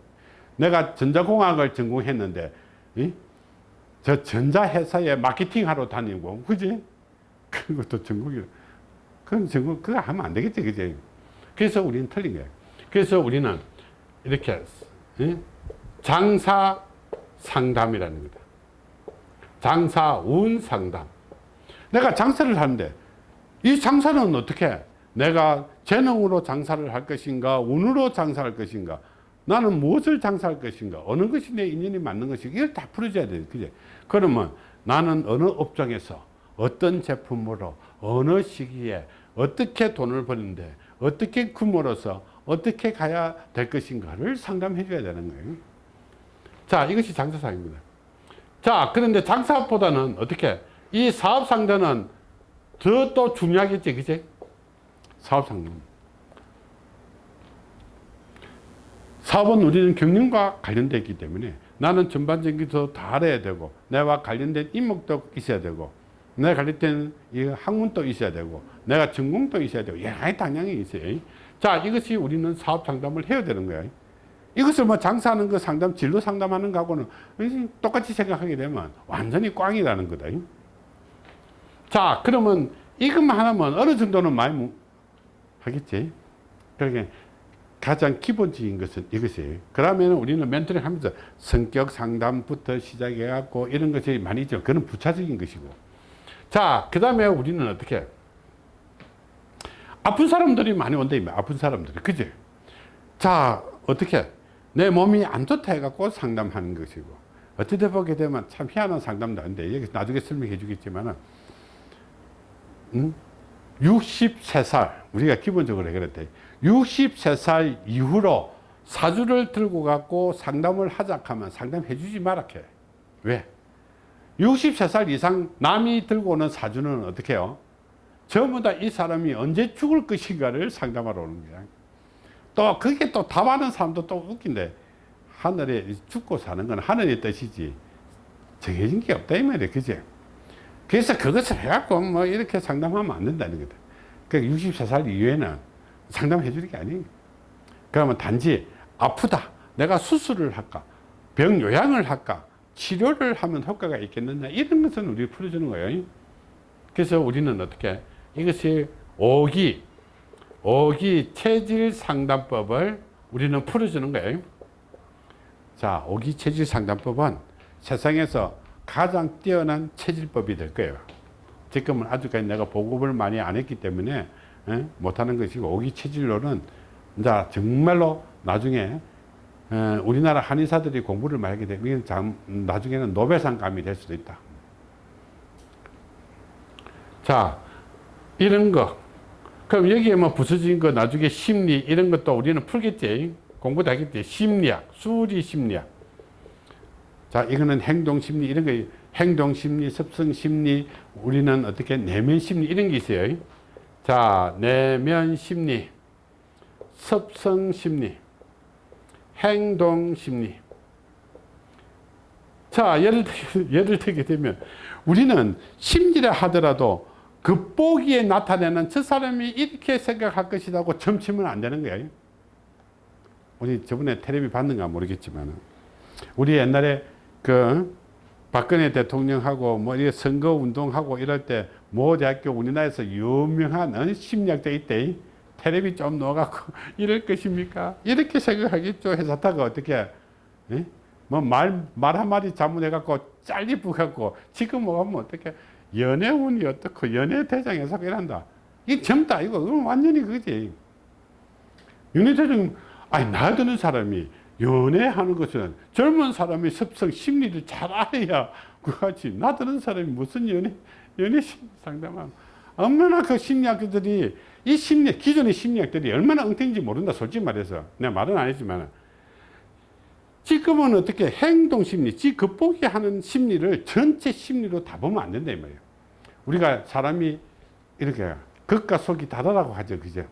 내가 전자공학을 전공했는데 이? 저 전자회사에 마케팅 하러 다니고 그지? 그것도 전공이 그건 전공 그거 하면 안 되겠지 그지? 그래서 우리는 틀린 거예요. 그래서 우리는 이렇게 이? 장사 상담이라는 거다. 장사 운 상담. 내가 장사를 하는데 이 장사는 어떻게 내가 재능으로 장사를 할 것인가 운으로 장사할 것인가 나는 무엇을 장사할 것인가 어느 것이 내 인연이 맞는 것인가 이걸 다 풀어줘야 돼. 그제 그러면 나는 어느 업종에서 어떤 제품으로 어느 시기에 어떻게 돈을 버는데 어떻게 규모로서 어떻게 가야 될 것인가를 상담해 줘야 되는 거예요. 자 이것이 장사사입니다 자 그런데 장사보다는 어떻게? 이 사업 상대는 더 또 중요하겠지 그제 사업 상대 사업은 우리는 경영과 관련되어 있기 때문에 나는 전반적인 것다 알아야 되고 내와 관련된 인목도 있어야 되고 내가 관련된 이 학문도 있어야 되고 내가 전공도 있어야 되고 가지 당연히 있어요. 자 이것이 우리는 사업 상담을 해야 되는 거야 이것을 뭐 장사하는 거 상담 진로 상담하는 거하고는 똑같이 생각하게 되면 완전히 꽝이라는 거다 자 그러면 이것만 하나면 어느 정도는 많이 하겠지 그러니까 가장 기본적인 것은 이것이에요. 그러면 우리는 멘토링 하면서 성격 상담부터 시작해 갖고 이런 것이 많이 있죠. 그건 부차적인 것이고. 자, 그 다음에 우리는 어떻게? 아픈 사람들이 많이 온다, 아픈 사람들이. 그지? 자, 어떻게? 내 몸이 안 좋다 해갖고 상담하는 것이고. 어떻게 보게 되면 참 희한한 상담도 아닌데, 여기 나중에 설명해 주겠지만은, 음? 63살, 우리가 기본적으로 그랬대. 63살 이후로 사주를 들고 갖고 상담을 하자 하면 상담해 주지 말아해 왜? 63살 이상 남이 들고 오는 사주는 어떻게 해요? 전부 다 이 사람이 언제 죽을 것인가를 상담하러 오는 거야. 또 그게 또 답하는 사람도 또 웃긴데 하늘에 죽고 사는 건 하늘의 뜻이지 정해진 게 없다 이 말이야 그지? 그래서 그것을 해갖고 뭐 이렇게 상담하면 안 된다는 거다. 그 64살 이후에는 상담해 주는 게 아니에요. 그러면 단지 아프다. 내가 수술을 할까? 병 요양을 할까? 치료를 하면 효과가 있겠느냐? 이런 것은 우리 풀어주는 거예요. 그래서 우리는 어떻게? 이것이 오기, 오기 체질 상담법을 우리는 풀어주는 거예요. 자, 오기 체질 상담법은 세상에서 가장 뛰어난 체질법이 될 거예요. 지금은 아직까지 내가 보급을 많이 안 했기 때문에 에? 못하는 것이고 오기 체질로는 이제 정말로 나중에 어, 우리나라 한의사들이 공부를 많이 하게 되면 나중에는 노벨상감이 될 수도 있다. 자, 이런 거. 그럼 여기에 뭐 부서진 거 나중에 심리 이런 것도 우리는 풀겠지. 공부도 하겠지. 심리학, 수리 심리학. 자, 이거는 행동 심리 이런 거 행동 심리, 습성 심리, 우리는 어떻게 내면 심리 이런 게 있어요. 자, 내면 심리, 습성 심리, 행동 심리. 자, 예를, 들- 예를 들게 되면 우리는 심리라 하더라도 겉보기에 나타내는 저 사람이 이렇게 생각할 것이라고 점치면 안 되는 거예요. 우리 저번에 텔레비 봤는가 모르겠지만 우리 옛날에 그 박근혜 대통령하고 뭐 이렇게 선거 운동하고 이럴 때 모 대학교 우리나라에서 유명한 어, 심리학자 있대. 텔레비 좀 넣어갖고 이럴 것입니까? 이렇게 생각하겠죠. 회사 타가 어떻게 예? 뭐말 말 한마디 잘못해갖고 잘리 부갖고 지금 뭐 하면 어떻게 연애운이 어떻고 연애 대장에서 이란다. 이 젊다. 이거 완전히 그지. 연애 대장 아니 나이 드는 사람이 연애하는 것은 젊은 사람의 습성 심리를 잘 알아야 그같이 나 드는 사람이 무슨 연애 연애 심리 상담하고 얼마나 그 심리학들이 이 심리 기존의 심리학들이 얼마나 엉뚱인지 모른다 솔직히 말해서. 내가 말은 안 했지만 지금은 어떻게 행동 심리, 지 겉보기 하는 심리를 전체 심리로 다 보면 안 된다 이 말이에요. 우리가 사람이 이렇게 겉과 속이 다르다고 하죠, 그죠?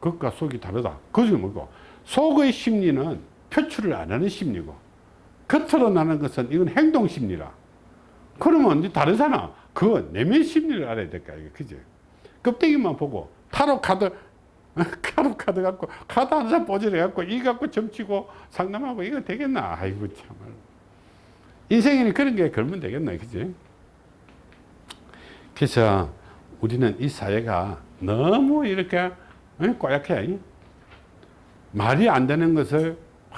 겉과 속이 다르다. 그게 뭐고? 속의 심리는 표출을 안 하는 심리고, 겉으로 나는 것은 이건 행동 심리라. 그러면 이제 다르잖아. 그 내면 심리를 알아야 될까, 이게 그죠? 껍데기만 보고 타로 카드 카드 카드 갖고 카드 한 장 뽀질해 갖고 이 갖고 점치고 상담하고 이거 되겠나? 아이고 참말. 인생에는 그런 게 걸면 되겠나 그지? 그래서 우리는 이 사회가 너무 이렇게 어, 꼬약해. 말이 안 되는 것을 아,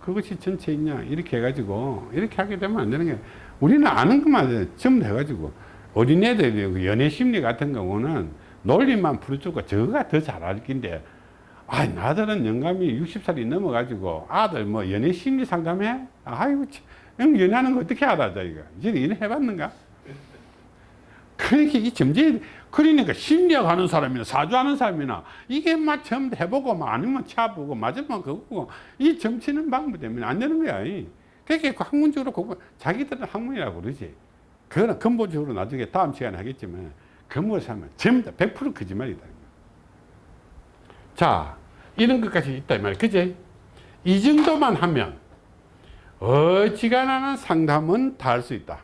그것이 전체 있냐? 이렇게 해가지고 이렇게 하게 되면 안 되는 게 우리는 아는 것만 전부 해가지고 어린애들 그 연애 심리 같은 경우는 논리만 풀어주고 저거가 더 잘 알긴데 아 나들은 영감이 60살이 넘어가지고 아들 뭐 연애 심리 상담해? 아이고 참, 형 연애하는 거 어떻게 알아 자기가 이제 연애 해봤는가? 그러니까 이 점재 그러니까 심리학 하는 사람이나 사주 하는 사람이나 이게 막 처음 해보고 막 아니면 차보고 맞으면 그거고 이 점치는 방법 때문에 안 되는 거야 이. 그렇게 그 학문적으로 자기들은 학문이라고 그러지 그거는 근본적으로 나중에 다음 시간에 하겠지만 건물 사면 전부 다 100% 거짓말이다. 자, 이런 것까지 있다, 이 말이야. 그지? 이 정도만 하면 어지간하는 상담은 다 할 수 있다.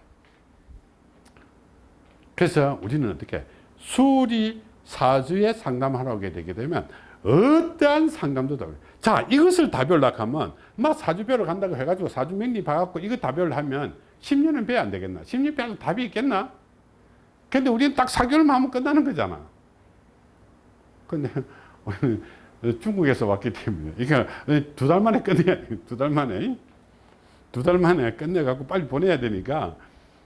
그래서 우리는 어떻게 수리 사주에 상담하러 오게 되게 되면 어떠한 상담도 다. 자, 이것을 다별락 하면 막 사주별로 간다고 해가지고 사주 명리 봐갖고 이거 다별로 하면 10년은 배안 되겠나? 10년 배도 답이 있겠나? 근데 우리는 딱 4개월만 하면 끝나는 거잖아. 근데 중국에서 왔기 때문에 이게 두달 만에 끝내야 돼. 두달 만에 두 달 만에 끝내갖고 빨리 보내야 되니까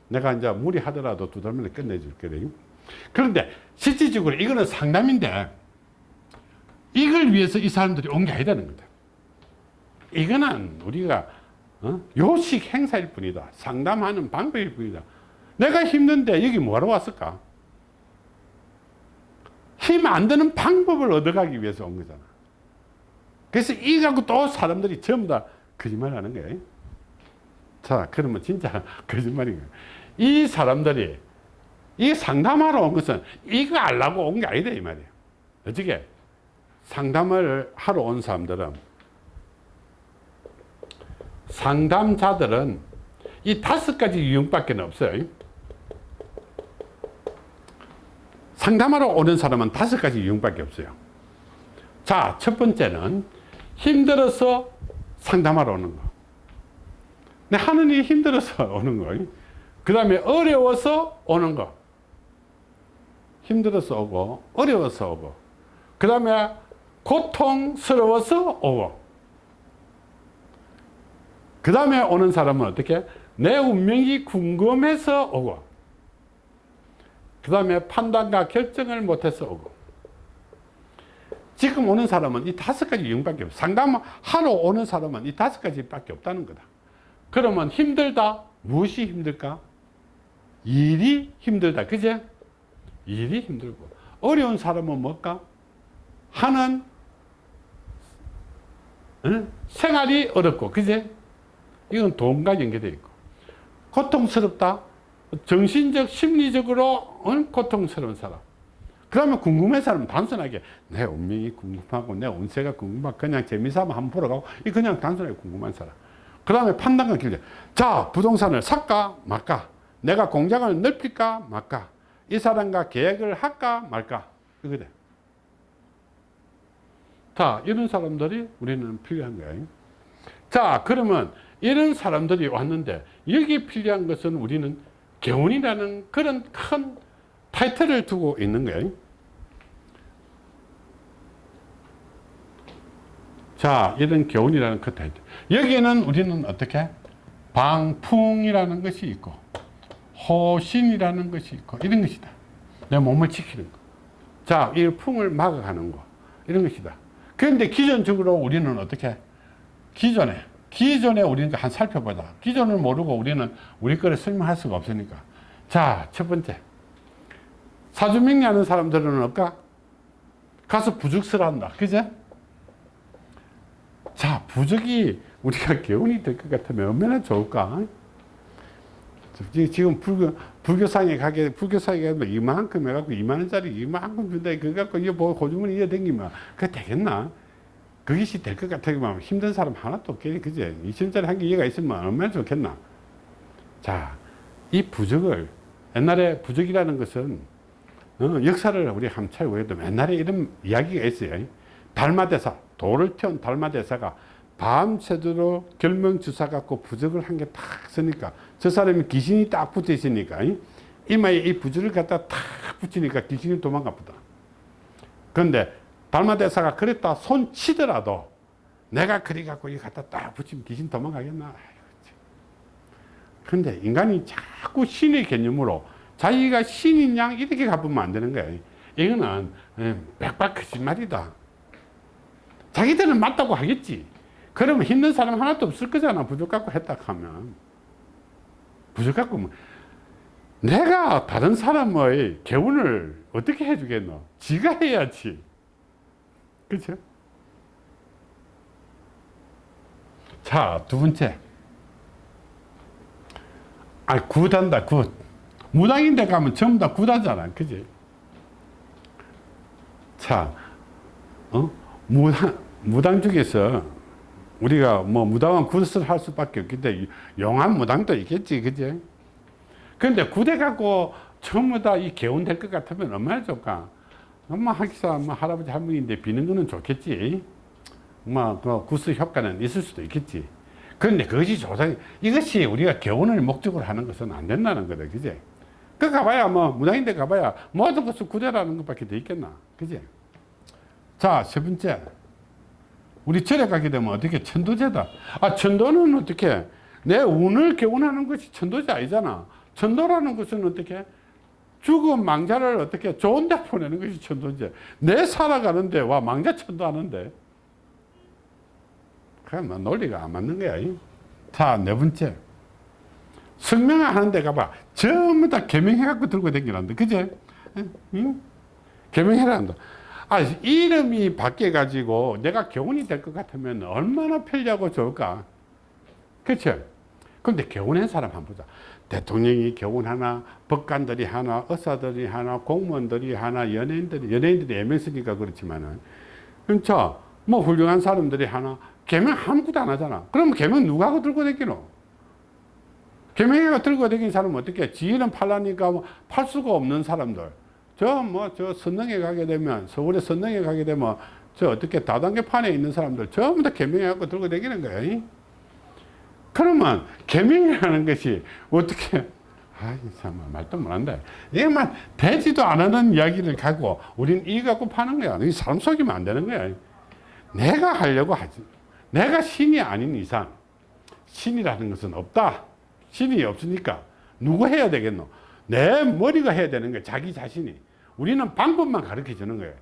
내가 이제 무리하더라도 두 달 만에 끝내줄 거래요. 그런데 실질적으로 이거는 상담인데 이걸 위해서 이 사람들이 온 게 아니라는 거다. 이거는 우리가 어? 요식 행사일 뿐이다. 상담하는 방법일 뿐이다. 내가 힘든데 여기 뭐하러 왔을까? 힘 안 드는 방법을 얻어가기 위해서 온 거잖아. 그래서 이 갖고 또 사람들이 전부 다 거짓말 하는 거예요. 자, 그러면 진짜 거짓말인 거예요. 이 사람들이 이 상담하러 온 것은 이거 알라고 온 게 아니다, 이 말이에요. 어떻게? 상담을 하러 온 사람들은 상담자들은 이 다섯 가지 유형밖에 없어요. 상담하러 오는 사람은 다섯 가지 유형밖에 없어요. 자, 첫 번째는 힘들어서 상담하러 오는 거. 내 하는 일이 힘들어서 오는 거. 그 다음에 어려워서 오는 거. 힘들어서 오고, 어려워서 오고. 그 다음에 고통스러워서 오고. 그 다음에 오는 사람은 어떻게? 내 운명이 궁금해서 오고. 그 다음에 판단과 결정을 못해서 오고. 지금 오는 사람은 이 다섯 가지 유형밖에 없어. 상담하러 오는 사람은 이 다섯 가지밖에 없다는 거다. 그러면 힘들다. 무엇이 힘들까? 일이 힘들다. 그제? 일이 힘들고. 어려운 사람은 뭘까? 하는 응? 생활이 어렵고. 그제? 이건 돈과 연계되어 있고. 고통스럽다. 정신적, 심리적으로 응? 고통스러운 사람. 그러면 궁금한 사람은 단순하게 내 운명이 궁금하고 내 운세가 궁금하고 그냥 재미삼아 한번 보러 가고 이 그냥 단순하게 궁금한 사람. 그 다음에 판단과 길게. 자, 부동산을 살까 말까? 내가 공장을 넓힐까 말까? 이 사람과 계획을 할까 말까? 이거래. 자, 이런 사람들이 우리는 필요한 거예요. 자, 그러면 이런 사람들이 왔는데 여기 필요한 것은 우리는 개운이라는 그런 큰 타이틀을 두고 있는 거예요. 자, 이런 교훈이라는 그 타이틀. 여기에는 우리는 어떻게? 방풍이라는 것이 있고, 호신이라는 것이 있고, 이런 것이다. 내 몸을 지키는 거. 자, 이 풍을 막아가는 거. 이런 것이다. 그런데 기존적으로 우리는 어떻게? 기존에, 기존에 우리는 한 살펴보자. 기존을 모르고 우리는 우리 거를 설명할 수가 없으니까. 자, 첫 번째. 사주명리 하는 사람들은 없까? 가서 부적설 한다. 그제? 자, 부적이 우리가 개운이 될 것 같으면 얼마나 좋을까? 지금 불교, 불교상에 가게, 불교상에 가면 이만큼 해갖고 이만원짜리 이만큼 준다. 그거 갖고 이거 뭐 고주머니 이어 댕기면 그게 되겠나? 그것이 될 것 같으면 힘든 사람 하나도 없겠지. 그제? 2천짜리 한개 이해가 있으면 얼마나 좋겠나? 자, 이 부적을, 옛날에 부적이라는 것은 어, 역사를 우리 한번 찾아보도 옛날에 이런 이야기가 있어요. 달마대사, 돌을 태운 달마대사가 밤새도록 결명주사 갖고 부적을 한 개 탁 쓰니까 저 사람이 귀신이 딱 붙어 있으니까 이마에 이 부적을 갖다 탁 붙이니까 귀신이 도망가 보다. 그런데 달마대사가 그랬다 손 치더라도 내가 그리 갖고 이 갖다 딱 붙이면 귀신 도망가겠나. 그런데 인간이 자꾸 신의 개념으로 자기가 신인 양 이렇게 가보면 안 되는 거야. 이거는 백박 거짓말이다. 자기들은 맞다고 하겠지. 그러면 힘든 사람 하나도 없을 거잖아. 부족 갖고 했다 하면. 부족 갖고 뭐. 내가 다른 사람의 개운을 어떻게 해주겠노? 지가 해야지. 그렇죠? 자, 두 번째. 아, 굿한다, 굿. 무당인데 가면 전부 다 굿하잖아. 그지? 자, 어? 무당, 무당 중에서 우리가 뭐 무당은 굿을 할 수밖에 없긴데 용한 무당도 있겠지. 그지? 근데 굿해 갖고 전부 다 이 개운 될 것 같으면 얼마나 좋을까? 엄마 하기사 뭐 할아버지 할머니인데 비는 거는 좋겠지. 뭐그 굿의 효과는 있을 수도 있겠지. 그런데 그것이 조상 이것이 우리가 개운을 목적으로 하는 것은 안 된다는 거다. 그지? 그 가봐야 뭐 무당인데 가봐야 모든 것을 구제라는 것밖에 더 있겠나. 그지? 자, 세 번째. 우리 절에 가게 되면 어떻게 천도제다. 아, 천도는 어떻게 내 운을 개운하는 것이 천도제 아니잖아. 천도라는 것은 어떻게 죽은 망자를 어떻게 좋은 데 보내는 것이 천도제. 내 살아가는데 와 망자 천도하는데. 그냥 뭐 논리가 안 맞는 거야. 자, 네 번째. 성명을 하는 데 가봐. 전부 다 개명해갖고 들고 다니란다. 그제? 응? 개명해란다. 아, 이름이 바뀌어가지고 내가 교훈이 될 것 같으면 얼마나 편리하고 좋을까? 그쵸? 근데 교훈한 사람 한번 보자. 대통령이 교훈 하나, 법관들이 하나, 의사들이 하나, 공무원들이 하나, 연예인들이, 연예인들이 애명 쓰니까 그렇지만은. 그렇죠? 뭐 훌륭한 사람들이 하나, 개명 아무것도 안 하잖아. 그러면 개명 누가 하고 들고 다니노? 개명해가 들고 다니는 사람은 어떻게? 지인은 팔라니까 뭐 팔 수가 없는 사람들. 저 뭐 저 선릉에 가게 되면 서울에 선릉에 가게 되면 저 어떻게 다단계판에 있는 사람들 전부 다 개명해갖고 들고 다니는 거예요. 그러면 개명이라는 것이 어떻게 아이 참 말도 못한다. 이만 되지도 않는 이야기를 갖고 우리는 이 갖고 파는 거야. 이 사람 속이면 안 되는 거야. 내가 하려고 하지. 내가 신이 아닌 이상 신이라는 것은 없다. 신이 없으니까 누구 해야 되겠노? 내 머리가 해야 되는 거야. 자기 자신이. 우리는 방법만 가르쳐 주는 거예요.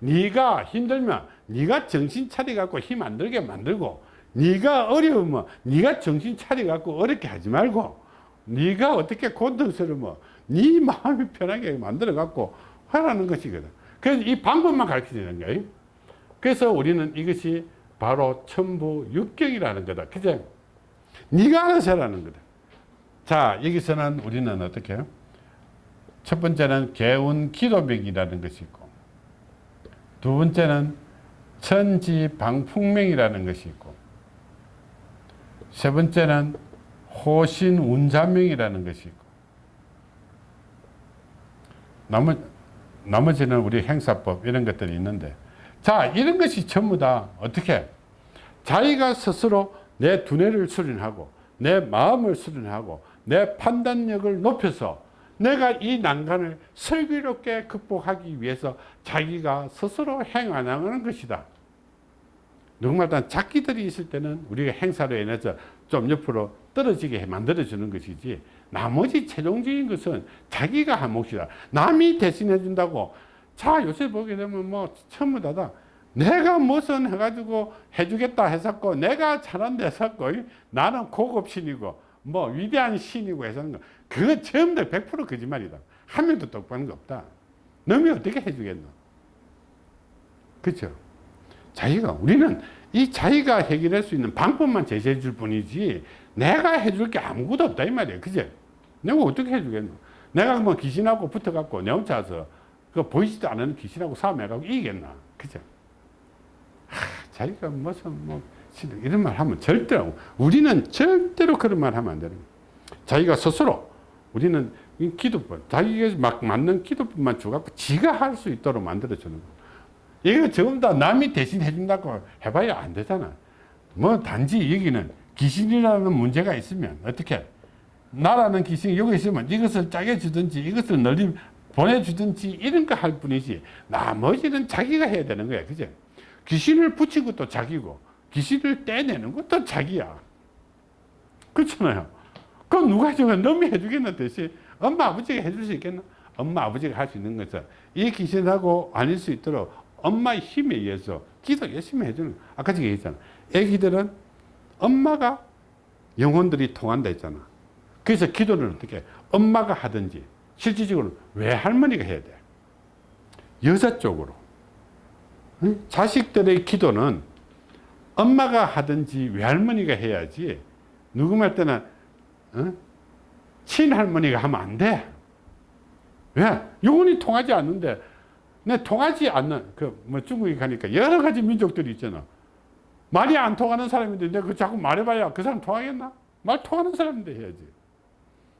네가 힘들면 네가 정신 차려 갖고 힘 안 들게 만들고 네가 어려우면 네가 정신 차려 갖고 어렵게 하지 말고 네가 어떻게 고통스러우면 네 마음이 편하게 만들어 갖고 하라는 것이거든. 그래서 이 방법만 가르쳐 주는 거예요. 그래서 우리는 이것이 바로 천부 육경이라는 거다. 그죠? 네가 알아서 하라는 거다. 자 여기서는 우리는 어떻게 해요? 첫 번째는 개운 기도맥이라는 것이 있고 두 번째는 천지방풍명이라는 것이 있고 세 번째는 호신운자명이라는 것이 있고 나머, 나머지는 우리 행사법 이런 것들이 있는데 자 이런 것이 전부 다 어떻게 자기가 스스로 내 두뇌를 수련하고 내 마음을 수련하고 내 판단력을 높여서 내가 이 난간을 슬기롭게 극복하기 위해서 자기가 스스로 행하는 것이다. 누구마다 자기들이 있을 때는 우리가 행사로 인해서 좀 옆으로 떨어지게 만들어주는 것이지 나머지 최종적인 것은 자기가 한 몫이다. 남이 대신해 준다고 자 요새 보게 되면 뭐 전부 다다 내가 무슨 해가지고 해주겠다 했었고 내가 잘한다 했었고 나는 고급 신이고 뭐 위대한 신이고 해서 그거 전부 다 100% 거짓말이다. 한 명도 똑바른 거 없다. 너이 어떻게 해주겠노? 그렇죠? 자기가 우리는 이 자기가 해결할 수 있는 방법만 제시해 줄 뿐이지 내가 해줄 게 아무것도 없다 이 말이에요. 그죠? 내가 어떻게 해주겠노? 내가 뭐 귀신하고 붙어갖고 내 혼자 서그 보이지도 않는 귀신하고 싸움해갖고 이기겠나? 그죠? 하, 자기가 무슨 뭐 이런 말 하면 절대로 우리는 절대로 그런 말 하면 안 되는. 자기가 스스로 우리는 이 기도법 자기가 막 맞는 기도법만 주갖고 지가 할 수 있도록 만들어 주는 거예요. 이거 전부 다 남이 대신 해준다고 해봐야 안 되잖아. 뭐 단지 여기는 귀신이라는 문제가 있으면 어떻게 나라는 귀신이 여기 있으면 이것을 짜게 주든지 이것을 널리 보내주든지 이런 거 할 뿐이지 나머지는 자기가 해야 되는 거야. 그죠? 귀신을 붙인 것도 자기고 귀신을 떼내는 것도 자기야. 그렇잖아요. 그럼 누가 저거 너무 해주겠나 대신 엄마 아버지가 해줄 수 있겠나? 엄마 아버지가 할 수 있는 것은 이 귀신하고 아닐 수 있도록 엄마의 힘에 의해서 기도 열심히 해주는. 아까 제가 얘기했잖아 애기들은 엄마가 영혼들이 통한다 했잖아 그래서 기도를 어떻게 해? 엄마가 하든지 실질적으로 외할머니가 해야 돼. 여자 쪽으로. 자식들의 기도는 엄마가 하든지 외할머니가 해야지 누구 말 때는 어? 친할머니가 하면 안 돼. 왜? 영혼이 통하지 않는데 내 통하지 않는 그 뭐 중국에 가니까 여러 가지 민족들이 있잖아. 말이 안 통하는 사람인데 내가 그 자꾸 말해봐야 그 사람 통하겠나? 말 통하는 사람인데 해야지.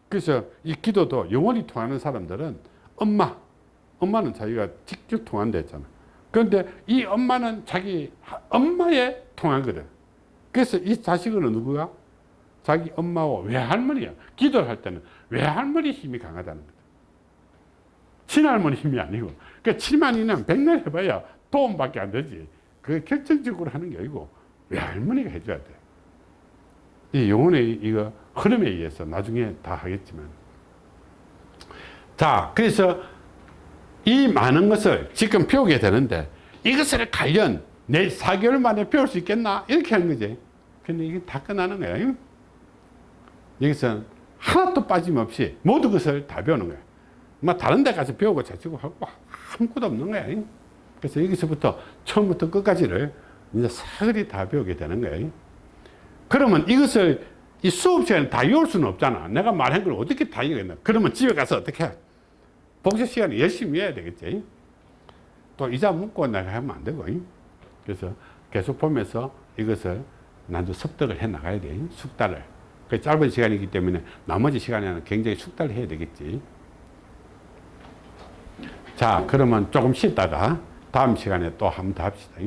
그래서 이 기도도 영원히 통하는 사람들은 엄마, 엄마는 자기가 직접 통한다 했잖아. 그런데 이 엄마는 자기 엄마에 통하거든. 그래서 이 자식은 누구야? 자기 엄마와 외할머니야. 기도를 할 때는 외할머니 힘이 강하다는 거다. 친할머니 힘이 아니고. 그러니까 7만이면 백날 해봐야 도움밖에 안 되지. 그게 결정적으로 하는 게 아니고 외할머니가 해줘야 돼. 이 영혼의 이거 흐름에 의해서 나중에 다 하겠지만. 자 그래서 이 많은 것을 지금 배우게 되는데 이것을 관련 내 4개월 만에 배울 수 있겠나? 이렇게 하는 거지. 근데 이게 다 끝나는 거야. 여기서 하나도 빠짐없이 모든 것을 다 배우는 거야 뭐 다른 데 가서 배우고 자치고 하고 아무것도 없는 거야 그래서 여기서부터 처음부터 끝까지를 이제 사거리 다 배우게 되는 거야 그러면 이것을 이 수업 시간에 다 외울 수는 없잖아. 내가 말한 걸 어떻게 다 이해겠나. 그러면 집에 가서 어떻게 해? 복습 시간에 열심히 해야 되겠지. 또 이자 묻고 내가 하면 안 되고. 그래서 계속 보면서 이것을 나도 습득을 해 나가야 돼. 숙달을. 그 짧은 시간이기 때문에 나머지 시간에는 굉장히 숙달을 해야 되겠지. 자, 그러면 조금 쉬다가 다음 시간에 또 한 번 더 합시다.